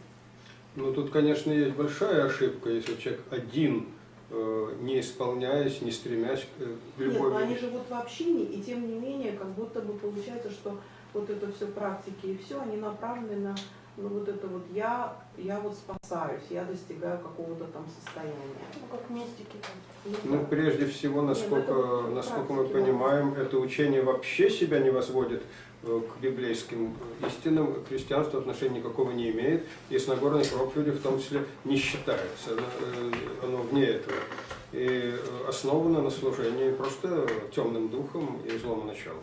Ну, тут, конечно, есть большая ошибка, если человек один, не исполняясь, не стремясь к э, Нет, любой... но они живут в общине, и тем не менее, как будто бы получается, что вот это все практики и все, они направлены на ну, вот это вот я, я вот спасаюсь, я достигаю какого-то там состояния. Ну, как мистики там. Ну, прежде всего, насколько, ну, это насколько мы да. понимаем, это учение вообще себя не возводит э, к библейским истинам, христианство отношения никакого не имеет, и с Нагорной проповедью в том числе не считается, оно, э, оно вне этого. И э, основано на служении просто темным духом и злому началу,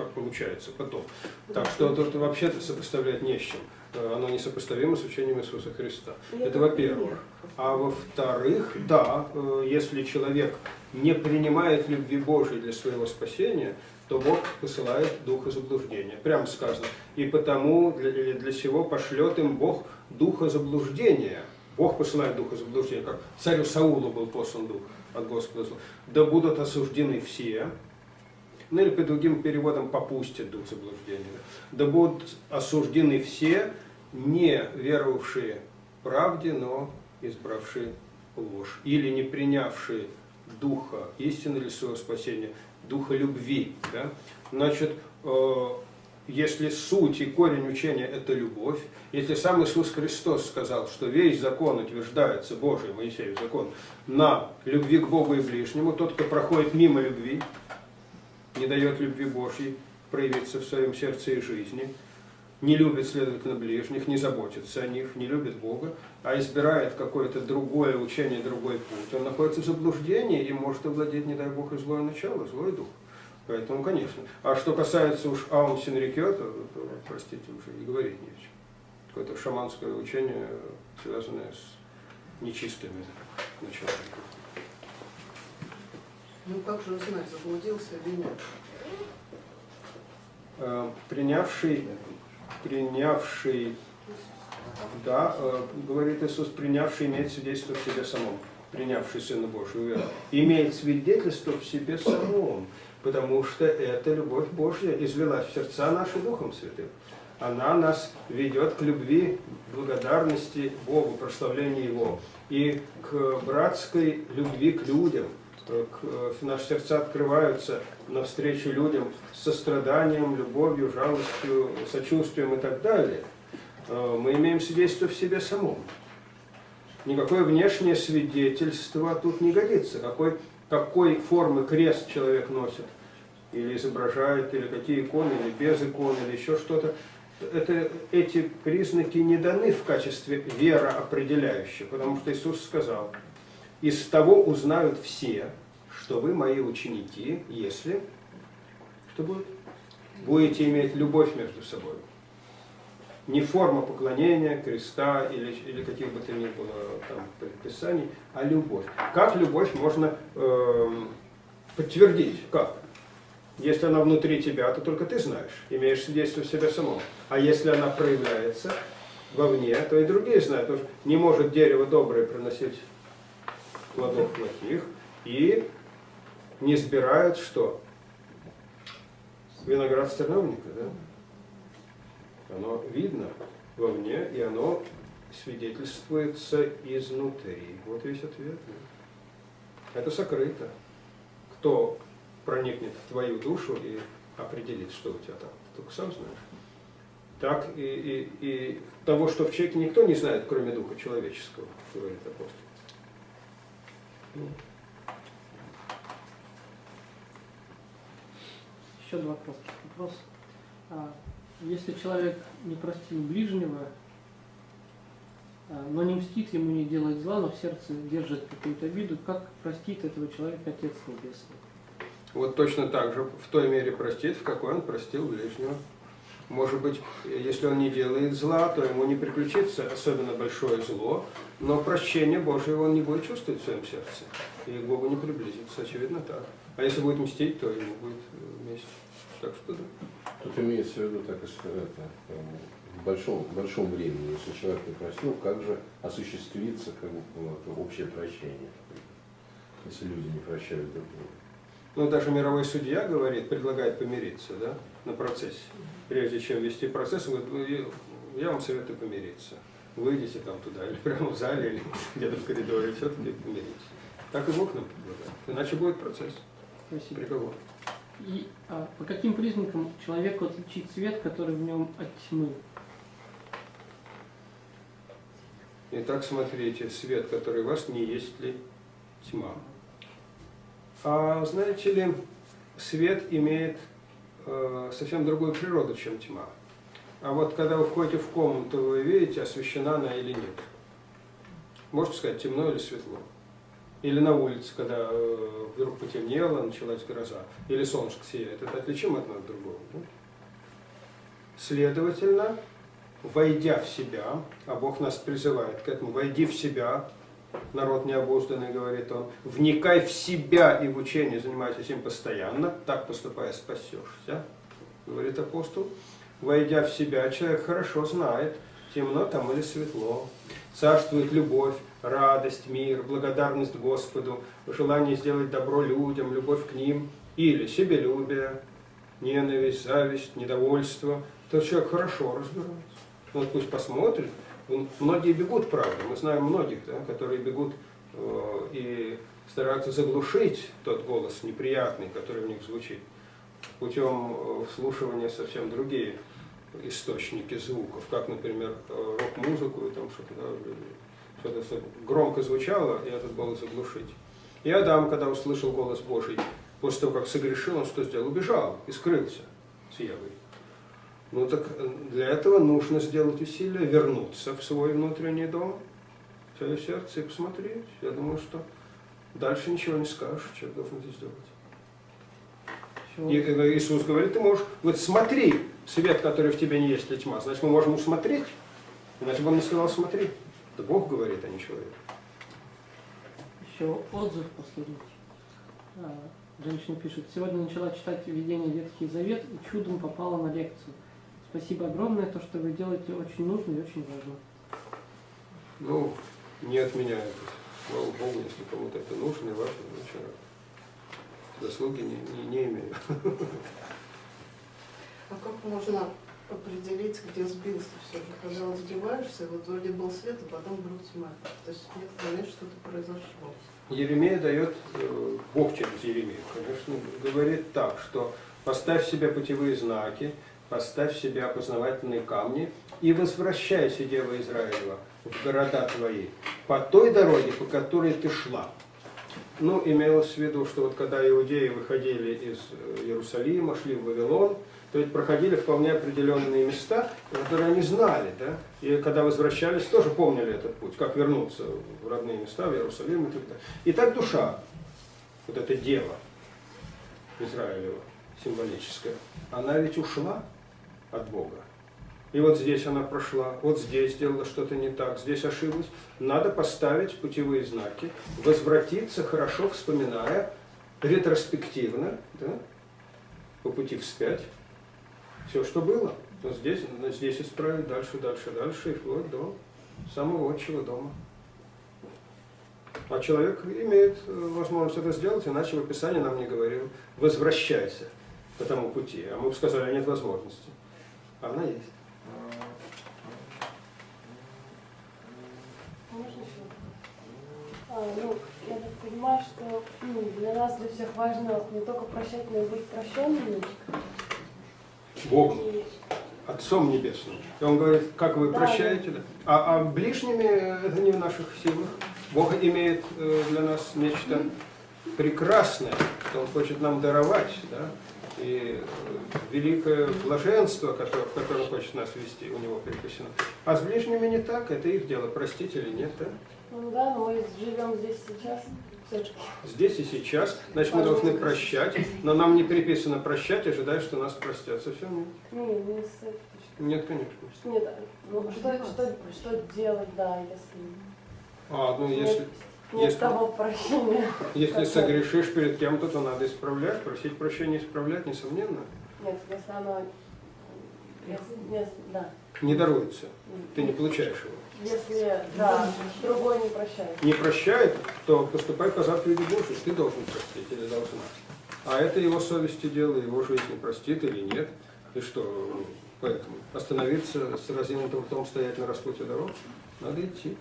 как получается потом. Так что тут вообще-то сопоставлять не с чем. Э, Оно несопоставимо с учением Иисуса Христа. Это во-первых. А во-вторых, да, э, если человек не принимает любви Божией для своего спасения, то Бог посылает духа заблуждения. Прямо сказано. И потому для, для сего пошлет им Бог духа заблуждения. Бог посылает духа заблуждения, как царю Саулу был послан дух от Господа. Да будут осуждены все, ну или по другим переводам попустят дух заблуждения. Да будут осуждены все, не веровавшие правде, но избравшие ложь, или не принявшие духа истины или своего спасения, духа любви. Да? Значит, э, если суть и корень учения – это любовь, если сам Иисус Христос сказал, что весь закон утверждается, Божий, Моисеев закон, на любви к Богу и ближнему, тот, кто проходит мимо любви, не дает любви Божьей проявиться в своем сердце и жизни, не любит, следовательно, ближних, не заботится о них, не любит Бога, а избирает какое-то другое учение, другой путь, он находится в заблуждении и может овладеть, не дай Бог, и злое начало, злой дух. Поэтому, конечно. А что касается уж Аум Синрикё, то, то, простите, уже и говорить не о чем. Какое-то шаманское учение, связанное с нечистыми началами. Ну как же узнать, заблудился или нет? Э, принявший, принявший, да, э, говорит Иисус, принявший имеет свидетельство в себе самом, принявший Сына Божию веру, имеет свидетельство в себе самом, потому что эта любовь Божья извелась в сердца наши Духом Святым. Она нас ведет к любви, благодарности Богу, прославлению Его, и к братской любви к людям – наши сердца открываются навстречу людям с состраданием, любовью, жалостью, сочувствием и так далее, э, мы имеем свидетельство в себе самом. Никакое внешнее свидетельство тут не годится. Какой, какой формы крест человек носит, или изображает, или какие иконы, или без икон, или еще что-то. Это, эти признаки не даны в качестве вера определяющих, потому что Иисус сказал – из того узнают все, что вы мои ученики, если, что будет? Будете иметь любовь между собой. Не форма поклонения, креста или, или каких бы то ни было там предписаний, а любовь. Как любовь можно э, подтвердить? Как? Если она внутри тебя, то только ты знаешь, имеешь свидетельство в себе самом. А если она проявляется вовне, то и другие знают. Потому что не может дерево доброе приносить плодов плохих и не сбирают что? Виноград стерновника, да? Оно видно вовне, и оно свидетельствуется изнутри. Вот весь ответ. Да? Это сокрыто. Кто проникнет в твою душу и определит, что у тебя там, только сам знаешь. Так и, и, и того, что в человеке никто не знает, кроме духа человеческого, говорит апостол. Еще два коротких вопроса. А, если человек не простил ближнего, а, но не мстит ему, не делает зла, но в сердце держит какую-то обиду, как простит этого человека Отец Небесный? Вот точно так же, в той мере простит, в какой он простил ближнего. Может быть, если он не делает зла, то ему не приключится особенно большое зло, но прощение Божие он не будет чувствовать в своем сердце. И к Богу не приблизится, очевидно так. А если будет мстить, то ему будет э, месть. Так что да. Тут имеется в виду, так и это, в большом, в большом времени, если человек не простил, как же осуществится как бы, вот, общее прощение, если люди не прощают друг друга. Ну, даже мировой судья говорит, предлагает помириться, да, на процессе. Прежде чем вести процесс, он говорит, «Ну, я вам советую помириться. Выйдите там туда, или прямо в зале, или где-то в коридоре, все-таки помириться. Так и Бог нам предлагает. Иначе будет процесс. Спасибо. Приговор. И а, по каким признакам человеку отличить свет, который в нем от тьмы? Итак, смотрите, свет, который в вас, не есть ли тьма. А знаете ли, свет имеет э, совсем другую природу, чем тьма. А вот когда вы входите в комнату, вы видите, освещена она или нет. Можете сказать, темно или светло. Или на улице, когда э, вдруг потемнело, началась гроза. Или солнышко сияет. Это отличимо одно от другого. Да? Следовательно, войдя в себя, а Бог нас призывает к этому, войди в себя, народ необузданный, говорит он, вникай в себя и в учение, занимайся этим постоянно, так поступая спасешься, говорит апостол. Войдя в себя, человек хорошо знает, темно там или светло. Царствует любовь, радость, мир, благодарность Господу, желание сделать добро людям, любовь к ним, или себелюбие, ненависть, зависть, недовольство, то человек хорошо разбирается. Вот пусть посмотрит. Он- Многие бегут, правда, мы знаем многих, да, которые бегут э, и стараются заглушить тот голос неприятный, который в них звучит, путем э, вслушивания совсем другие источники звуков, как, например, э, рок-музыку и там что-то, что-то что громко звучало, и этот голос заглушить. И Адам, когда услышал голос Божий, после того, как согрешил, он что сделал? Убежал и скрылся с Евой. Ну так э, для этого нужно сделать усилие, вернуться в свой внутренний дом, в свое сердце и посмотреть. Я думаю, что дальше ничего не скажешь, человек должен это сделать. И э, Иисус говорит, ты можешь, вот смотри, свет, который в тебе не есть, ли тьма. Значит, мы можем усмотреть. Иначе бы он не сказал, смотри. Это Бог говорит, а не человек. Еще отзыв последний. А, Женщина пишет, сегодня начала читать введение Ветхий Завет и чудом попала на лекцию. Спасибо огромное, то, что вы делаете, очень нужно и очень важно. Ну, не от меня это. Слава Богу, если кому-то это нужно и важно, очень рад. Заслуги не, не, не имею. А как можно определить, где сбился все? Когда сбиваешься, вот вроде был свет, а потом вдруг тьма. То есть нет понять, что-то произошло. Еремея дает, э, Бог через Еремею, конечно, говорит так, что поставь себе путевые знаки, поставь себе опознавательные камни и возвращайся, Дева Израилева, в города твои, по той дороге, по которой ты шла. Ну, имелось в виду, что вот когда иудеи выходили из э, Иерусалима, шли в Вавилон, то ведь проходили вполне определенные места, которые они знали, да, и когда возвращались, тоже помнили этот путь, как вернуться в родные места, в Иерусалим и так далее. И так душа, вот эта дева Израилева, символическая, она ведь ушла от Бога. И вот здесь она прошла, вот здесь сделала что-то не так, здесь ошиблась. Надо поставить путевые знаки, возвратиться, хорошо вспоминая, ретроспективно, да, по пути вспять, все, что было. Здесь, здесь исправить, дальше, дальше, дальше, и вплоть до самого отчего дома. А человек имеет э, возможность это сделать, иначе в Описании нам не говорил, возвращайся по тому пути. А мы бы сказали, нет возможности. А Она есть. Еще? А, ну, я так понимаю, что ну, для нас, для всех важно не только прощать, но и быть прощенными. Богом, И Отцом Небесным. И он говорит, как вы Да, прощаете, да? А, а ближними это не в наших силах. Бог имеет э, для нас нечто прекрасное, что Он хочет нам даровать, да? И э, великое блаженство, которое, в котором хочет нас вести, у Него припасено. А с ближними не так, это их дело, простить или нет, да? ну да, но мы живем здесь сейчас. Здесь и сейчас, значит, мы должны прощать, но нам не приписано прощать, ожидая, что нас простят. Совсем нет. Не, не с этой точки. Нет, конечно. Нет, ну, что, что, что делать, да, если А, ну нет, если, нет если- того прощения. если Как- согрешишь перед кем-то, то надо исправлять, просить прощения, исправлять, несомненно. Нет, если оно... Если, если- да. Не даруется, ты не получаешь его. Если, да, другой не прощает. Не прощает, то поступай по заповеди Божьей, ты должен простить или должна. А это его совести дело, его жизнь не простит или нет. И что, ну, поэтому остановиться с разинутым ртом, стоять на распутье дорог, надо идти.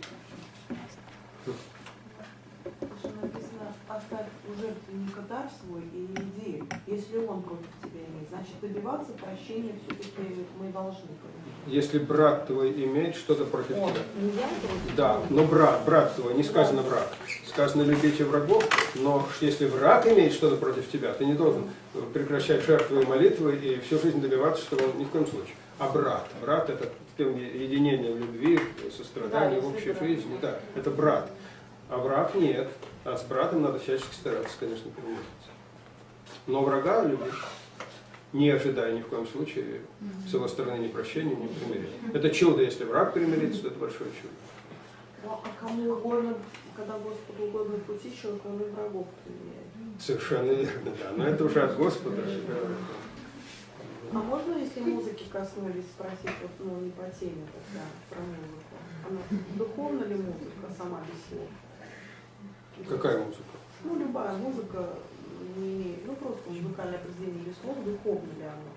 Оставь у жертвенника дар свой и иди. Если он против тебя имеет, значит добиваться прощения все-таки мы должны. Если брат твой имеет что-то против Он, тебя. Да, но брат, брат твой, не сказано враг. Сказано любите врагов, но если враг имеет что-то против тебя, ты не должен прекращать жертвы и молитвы и всю жизнь добиваться, чтобы он ни в коем случае. А брат, брат это единение в любви, в сострадании, Да, в общей брат. жизни, да, это брат. А враг нет. А с братом надо всячески стараться, конечно, примириться. Но врага любить, не ожидая ни в коем случае с его стороны ни прощения, ни примирения. Это чудо, если враг примирится, то это большое чудо. Ну, а кому угодно, когда Господу угодно пути, человек, он и врагов применяет. Совершенно верно, да. Но это уже от Господа. да. А можно, если музыки коснулись, спросить, вот, ну, не по теме тогда, про музыку? Она духовна ли музыка сама без слов? Какая музыка? Ну, любая музыка, не имеет, ну просто музыкальное произведение или слово, духовно ли оно?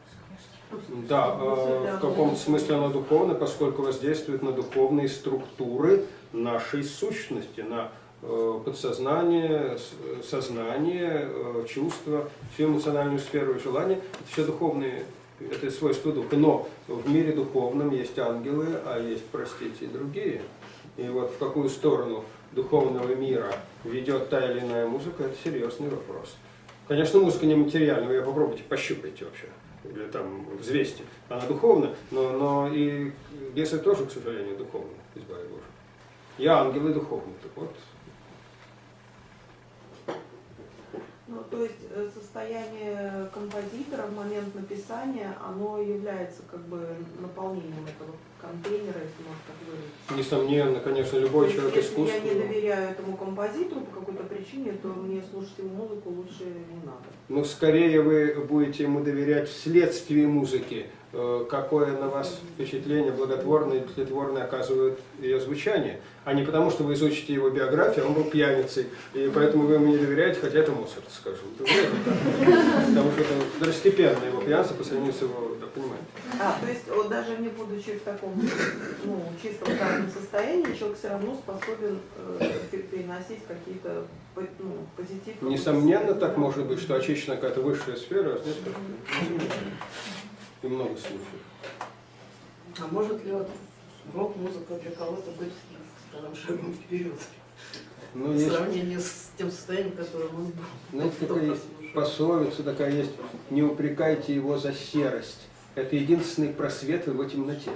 Да, Несет ли э, в каком-то смысле оно духовно, поскольку воздействует на духовные структуры нашей сущности, на э, подсознание, с- сознание, э, чувства, всю эмоциональную сферу и желания. Это все духовные, это свойства духа. Но в мире духовном есть ангелы, а есть, простите, и другие. И вот в какую сторону духовного мира ведет та или иная музыка, это серьезный вопрос. Конечно, музыка нематериальная, вы ее попробуйте, пощупайте вообще, или там взвесьте. Она духовна, но, но и бесы тоже, к сожалению, духовны, избави Боже. И ангелы духовны. Так вот, Ну, то есть э, состояние композитора в момент написания, оно является как бы наполнением этого контейнера, если можно так выразиться. несомненно, конечно, любой есть, человек если искусства. я не доверяю этому композитору по какой-то причине, то мне слушать его музыку лучше не надо. Но скорее вы будете ему доверять вследствие музыки, э, какое на вас впечатление благотворное или тлетворное оказывает ее звучание, а не потому, что вы изучите его биографию, а он был пьяницей, и поэтому вы ему не доверяете, хотя это Моцарт, скажем. Так. Потому что это второстепенное его пьянство по сравнению с его, понимаете. А, то есть вот даже не будучи в таком ну, чистом здравом состоянии, человек все равно способен э, пе- переносить какие-то ну, позитивы. Несомненно, так может быть, что очищена какая-то высшая сфера, а здесь как-то и много случаев. А может ли вот рок-музыка для кого-то быть, скажем, шагом вперед? Ну, в есть, сравнении с тем состоянием, в котором он был. знаете, Кто такая есть пословица такая есть, не упрекайте его за серость. Это единственный просвет в его темноте.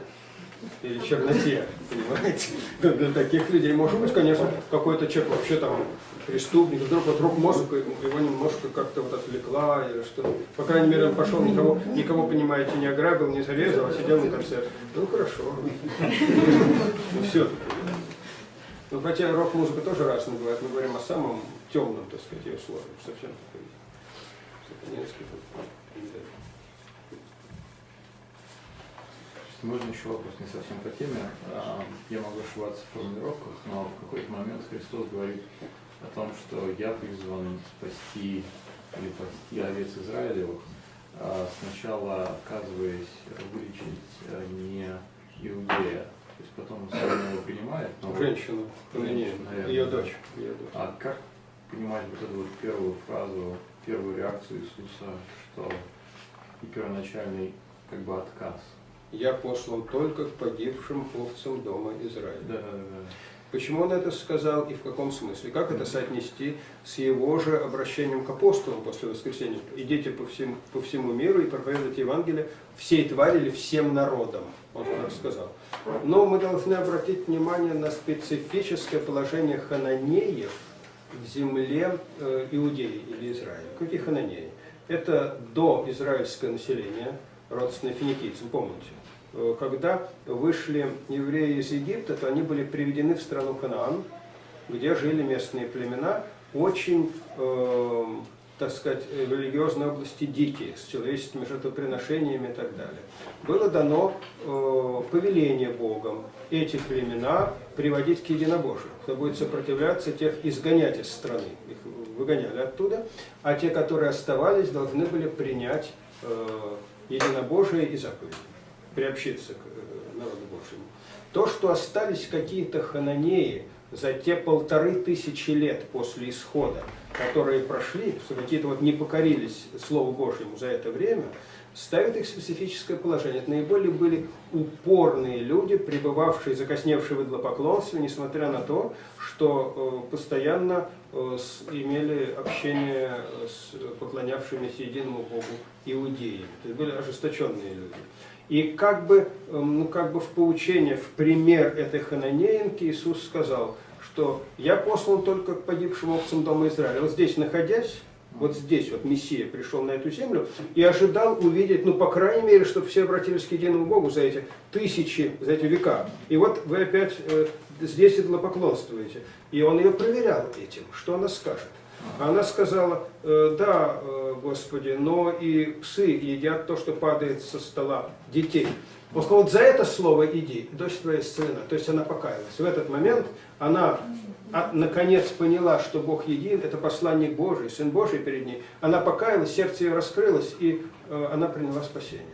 Или черноте, понимаете? Для таких людей, может быть, конечно, какой-то человек вообще там преступник, вдруг вот рок-музыка его немножко как-то вот отвлекла, или что По крайней мере, он пошел, никого, никого, понимаете, не ограбил, не зарезал, а сидел на концерте. Ну, хорошо. Ну, все Ну, хотя рок-музыка тоже разная бывает. Мы говорим о самом темном, так сказать, ее слове. Совсем такой сатанинский. и так далее. Можно еще вопрос не совсем по теме. А, Я могу ошибаться в формулировках, но в какой-то момент Христос говорит о том, что я призван спасти или спасти овец Израилевых, а сначала отказываясь вылечить а, не иудея. То есть потом он равно его принимает. но Женщину, не, Наверное, ее дочь. Ее дочь. А как понимать вот эту вот первую фразу, первую реакцию Иисуса, что и первоначальный как бы отказ? Я послан только к погибшим овцам дома Израиля. Да, да, да. Почему он это сказал и в каком смысле? Как это соотнести с его же обращением к апостолам после воскресения? Идите по всему, по всему миру и проповедуйте Евангелие всей твари или всем народам. Он так сказал. Но мы должны обратить внимание на специфическое положение хананеев в земле э, Иудеи или Израиля. Какие хананеи? Это до израильское население, родственное финикийцам, помните? Э, Когда вышли евреи из Египта, то они были приведены в страну Ханаан, где жили местные племена, очень, э, так сказать, в религиозной области дикие, с человеческими жертвоприношениями и так далее. Было дано э, повеление Богом эти племена приводить к единобожию. Кто будет сопротивляться, тех изгонять из страны. Их выгоняли оттуда. А те, которые оставались, должны были принять э, единобожие и заповеди приобщиться к э, народу Божьему. То, что остались какие-то хананеи за те полторы тысячи лет после исхода, которые прошли, что какие-то вот не покорились Слову Божьему за это время, ставит их в специфическое положение. Это наиболее были упорные люди, пребывавшие, закосневшие в идлопоклонстве, несмотря на то, что э, постоянно э, имели общение с поклонявшимися единому Богу иудеями. То есть были ожесточенные люди. И как бы, эм, ну, как бы в поучение, в пример этой хананеенки Иисус сказал, что я послан только к погибшим овцам дома Израиля. Вот здесь находясь, вот здесь вот Мессия пришел на эту землю и ожидал увидеть, ну, по крайней мере, чтобы все обратились к единому Богу за эти тысячи, за эти века. И вот вы опять э, здесь идолопоклонствуете. И он ее проверял этим, что она скажет. Она сказала, «Э, да, э, Господи, но и псы едят то, что падает со стола детей. Он сказал, вот за это слово иди, дочь твоя сына. То есть она покаялась. В этот момент она а, наконец поняла, что Бог един, это посланник Божий, Сын Божий перед ней. Она покаялась, сердце ее раскрылось, и э, она приняла спасение.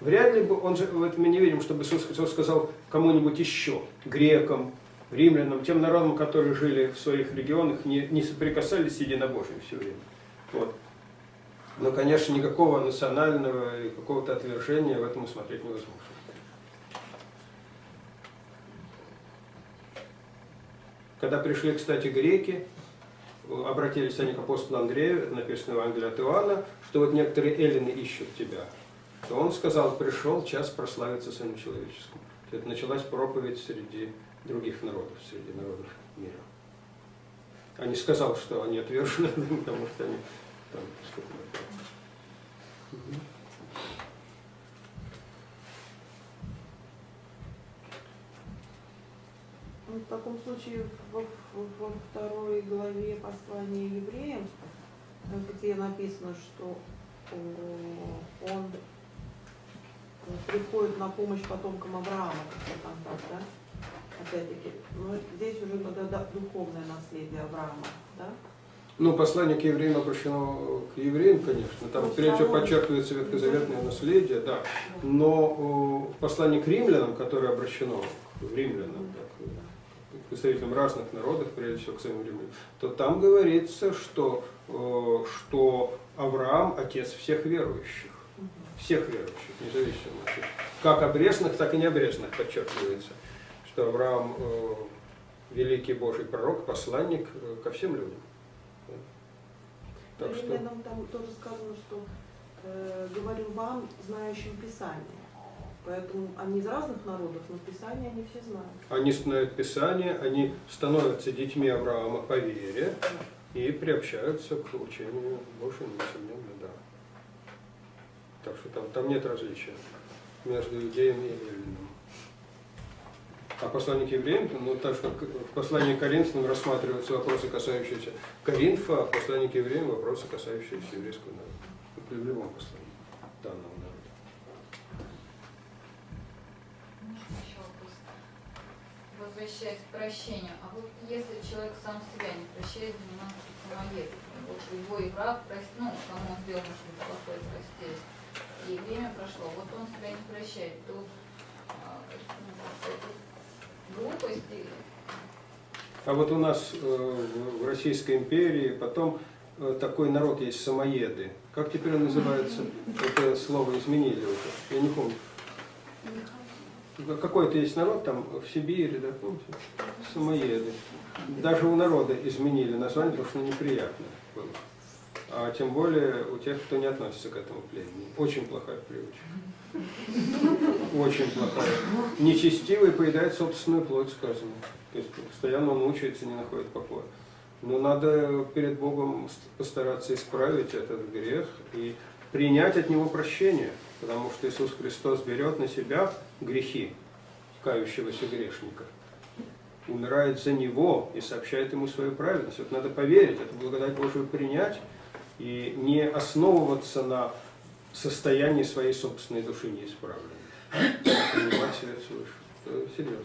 Вряд ли бы, он же, вот мы не видим, чтобы Иисус сказал кому-нибудь еще, грекам, римлянам, тем народам, которые жили в своих регионах, не, не соприкасались с единобожием все время. Вот. Но, конечно, никакого национального и какого-то отвержения в этом усмотреть невозможно. Когда пришли, кстати, греки, обратились они к апостолу Андрею, написано в Евангелии от Иоанна, что вот некоторые эллины ищут тебя. То он сказал, пришел час прославиться Сыном Человеческим. Это началась проповедь среди других народов, среди народов мира. А не сказал, что они отвержены, потому что они там В таком случае во, во второй главе послания евреям, э, где написано, что о, он э, приходит на помощь потомкам Авраама, как-то там да? Опять-таки, ну, здесь уже ну, да- да, духовное наследие Авраама, да? Ну, послание к евреям обращено к евреям, конечно. Там, прежде всего, подчеркивается ветхозаветное наследие, да. Но э, в послании к римлянам, которое обращено к римлянам, так, к представителям разных народов, прежде всего к самим римлянам, то там говорится, что, э, что Авраам – отец всех верующих. Всех верующих, независимо. Как обрезанных, так и необрезанных подчеркивается, что Авраам э, – великий Божий пророк, посланник э, ко всем людям. Так что... Римлянам там тоже сказано, что э, говорю вам, знающим Писание. Поэтому они из разных народов, но Писание они все знают. Они знают Писание, они становятся детьми Авраама по вере и приобщаются к учению Божьему, несомненно, да. Так что там, там нет различия между иудеем и эллином. А послание к евреям, ну так что в послании к Коринфянам рассматриваются вопросы, касающиеся Коринфа, а в послании к евреям вопросы, касающиеся еврейского народа. В любом послании данного народа. Возвращаясь к прощению, а вот если человек сам себя не прощает, занимается самоедством, вот его и враг, ну, кому он сделал что-то плохое, простили, и время прошло, вот он себя не прощает, то а, ну, это глупость А вот у нас э, в в Российской империи потом э, такой народ есть самоеды. Как теперь он называется? Это слово изменили уже. Я не помню. Какой-то есть народ там в Сибири, да, помните? Самоеды. Даже у народа изменили название, потому что неприятно было. А тем более у тех, кто не относится к этому племени. Очень плохая привычка. Очень плохая. Нечестивый поедает собственную плоть, сказано. То есть постоянно он мучается, не находит покоя. Но надо перед Богом постараться исправить этот грех и принять от него прощение. Потому что Иисус Христос берет на себя грехи кающегося грешника. Умирает за него и сообщает ему свою праведность. Вот надо поверить, эту благодать Божию принять и не основываться на состоянии своей собственной души неисправленной. Принимать свет свыше. Это серьезно.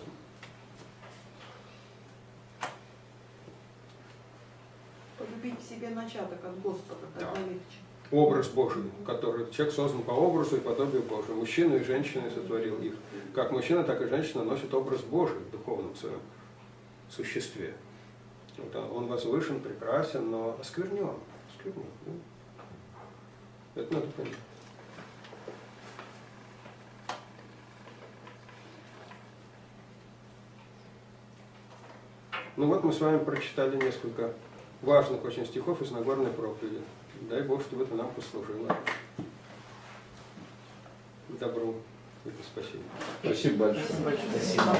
Полюбить в себе начаток от Господа, Да. легче. Образ Божий, который человек создан по образу и подобию Божию. Мужчину и женщину сотворил их. Как мужчина, так и женщина носит образ Божий в духовном своем существе. Вот он возвышен, прекрасен, но осквернен. Осквернен да. Это надо понять. Ну вот мы с вами прочитали несколько важных очень стихов из Нагорной проповеди. Дай Бог, чтобы это нам послужило добру и спасибо. Спасибо большое. Спасибо.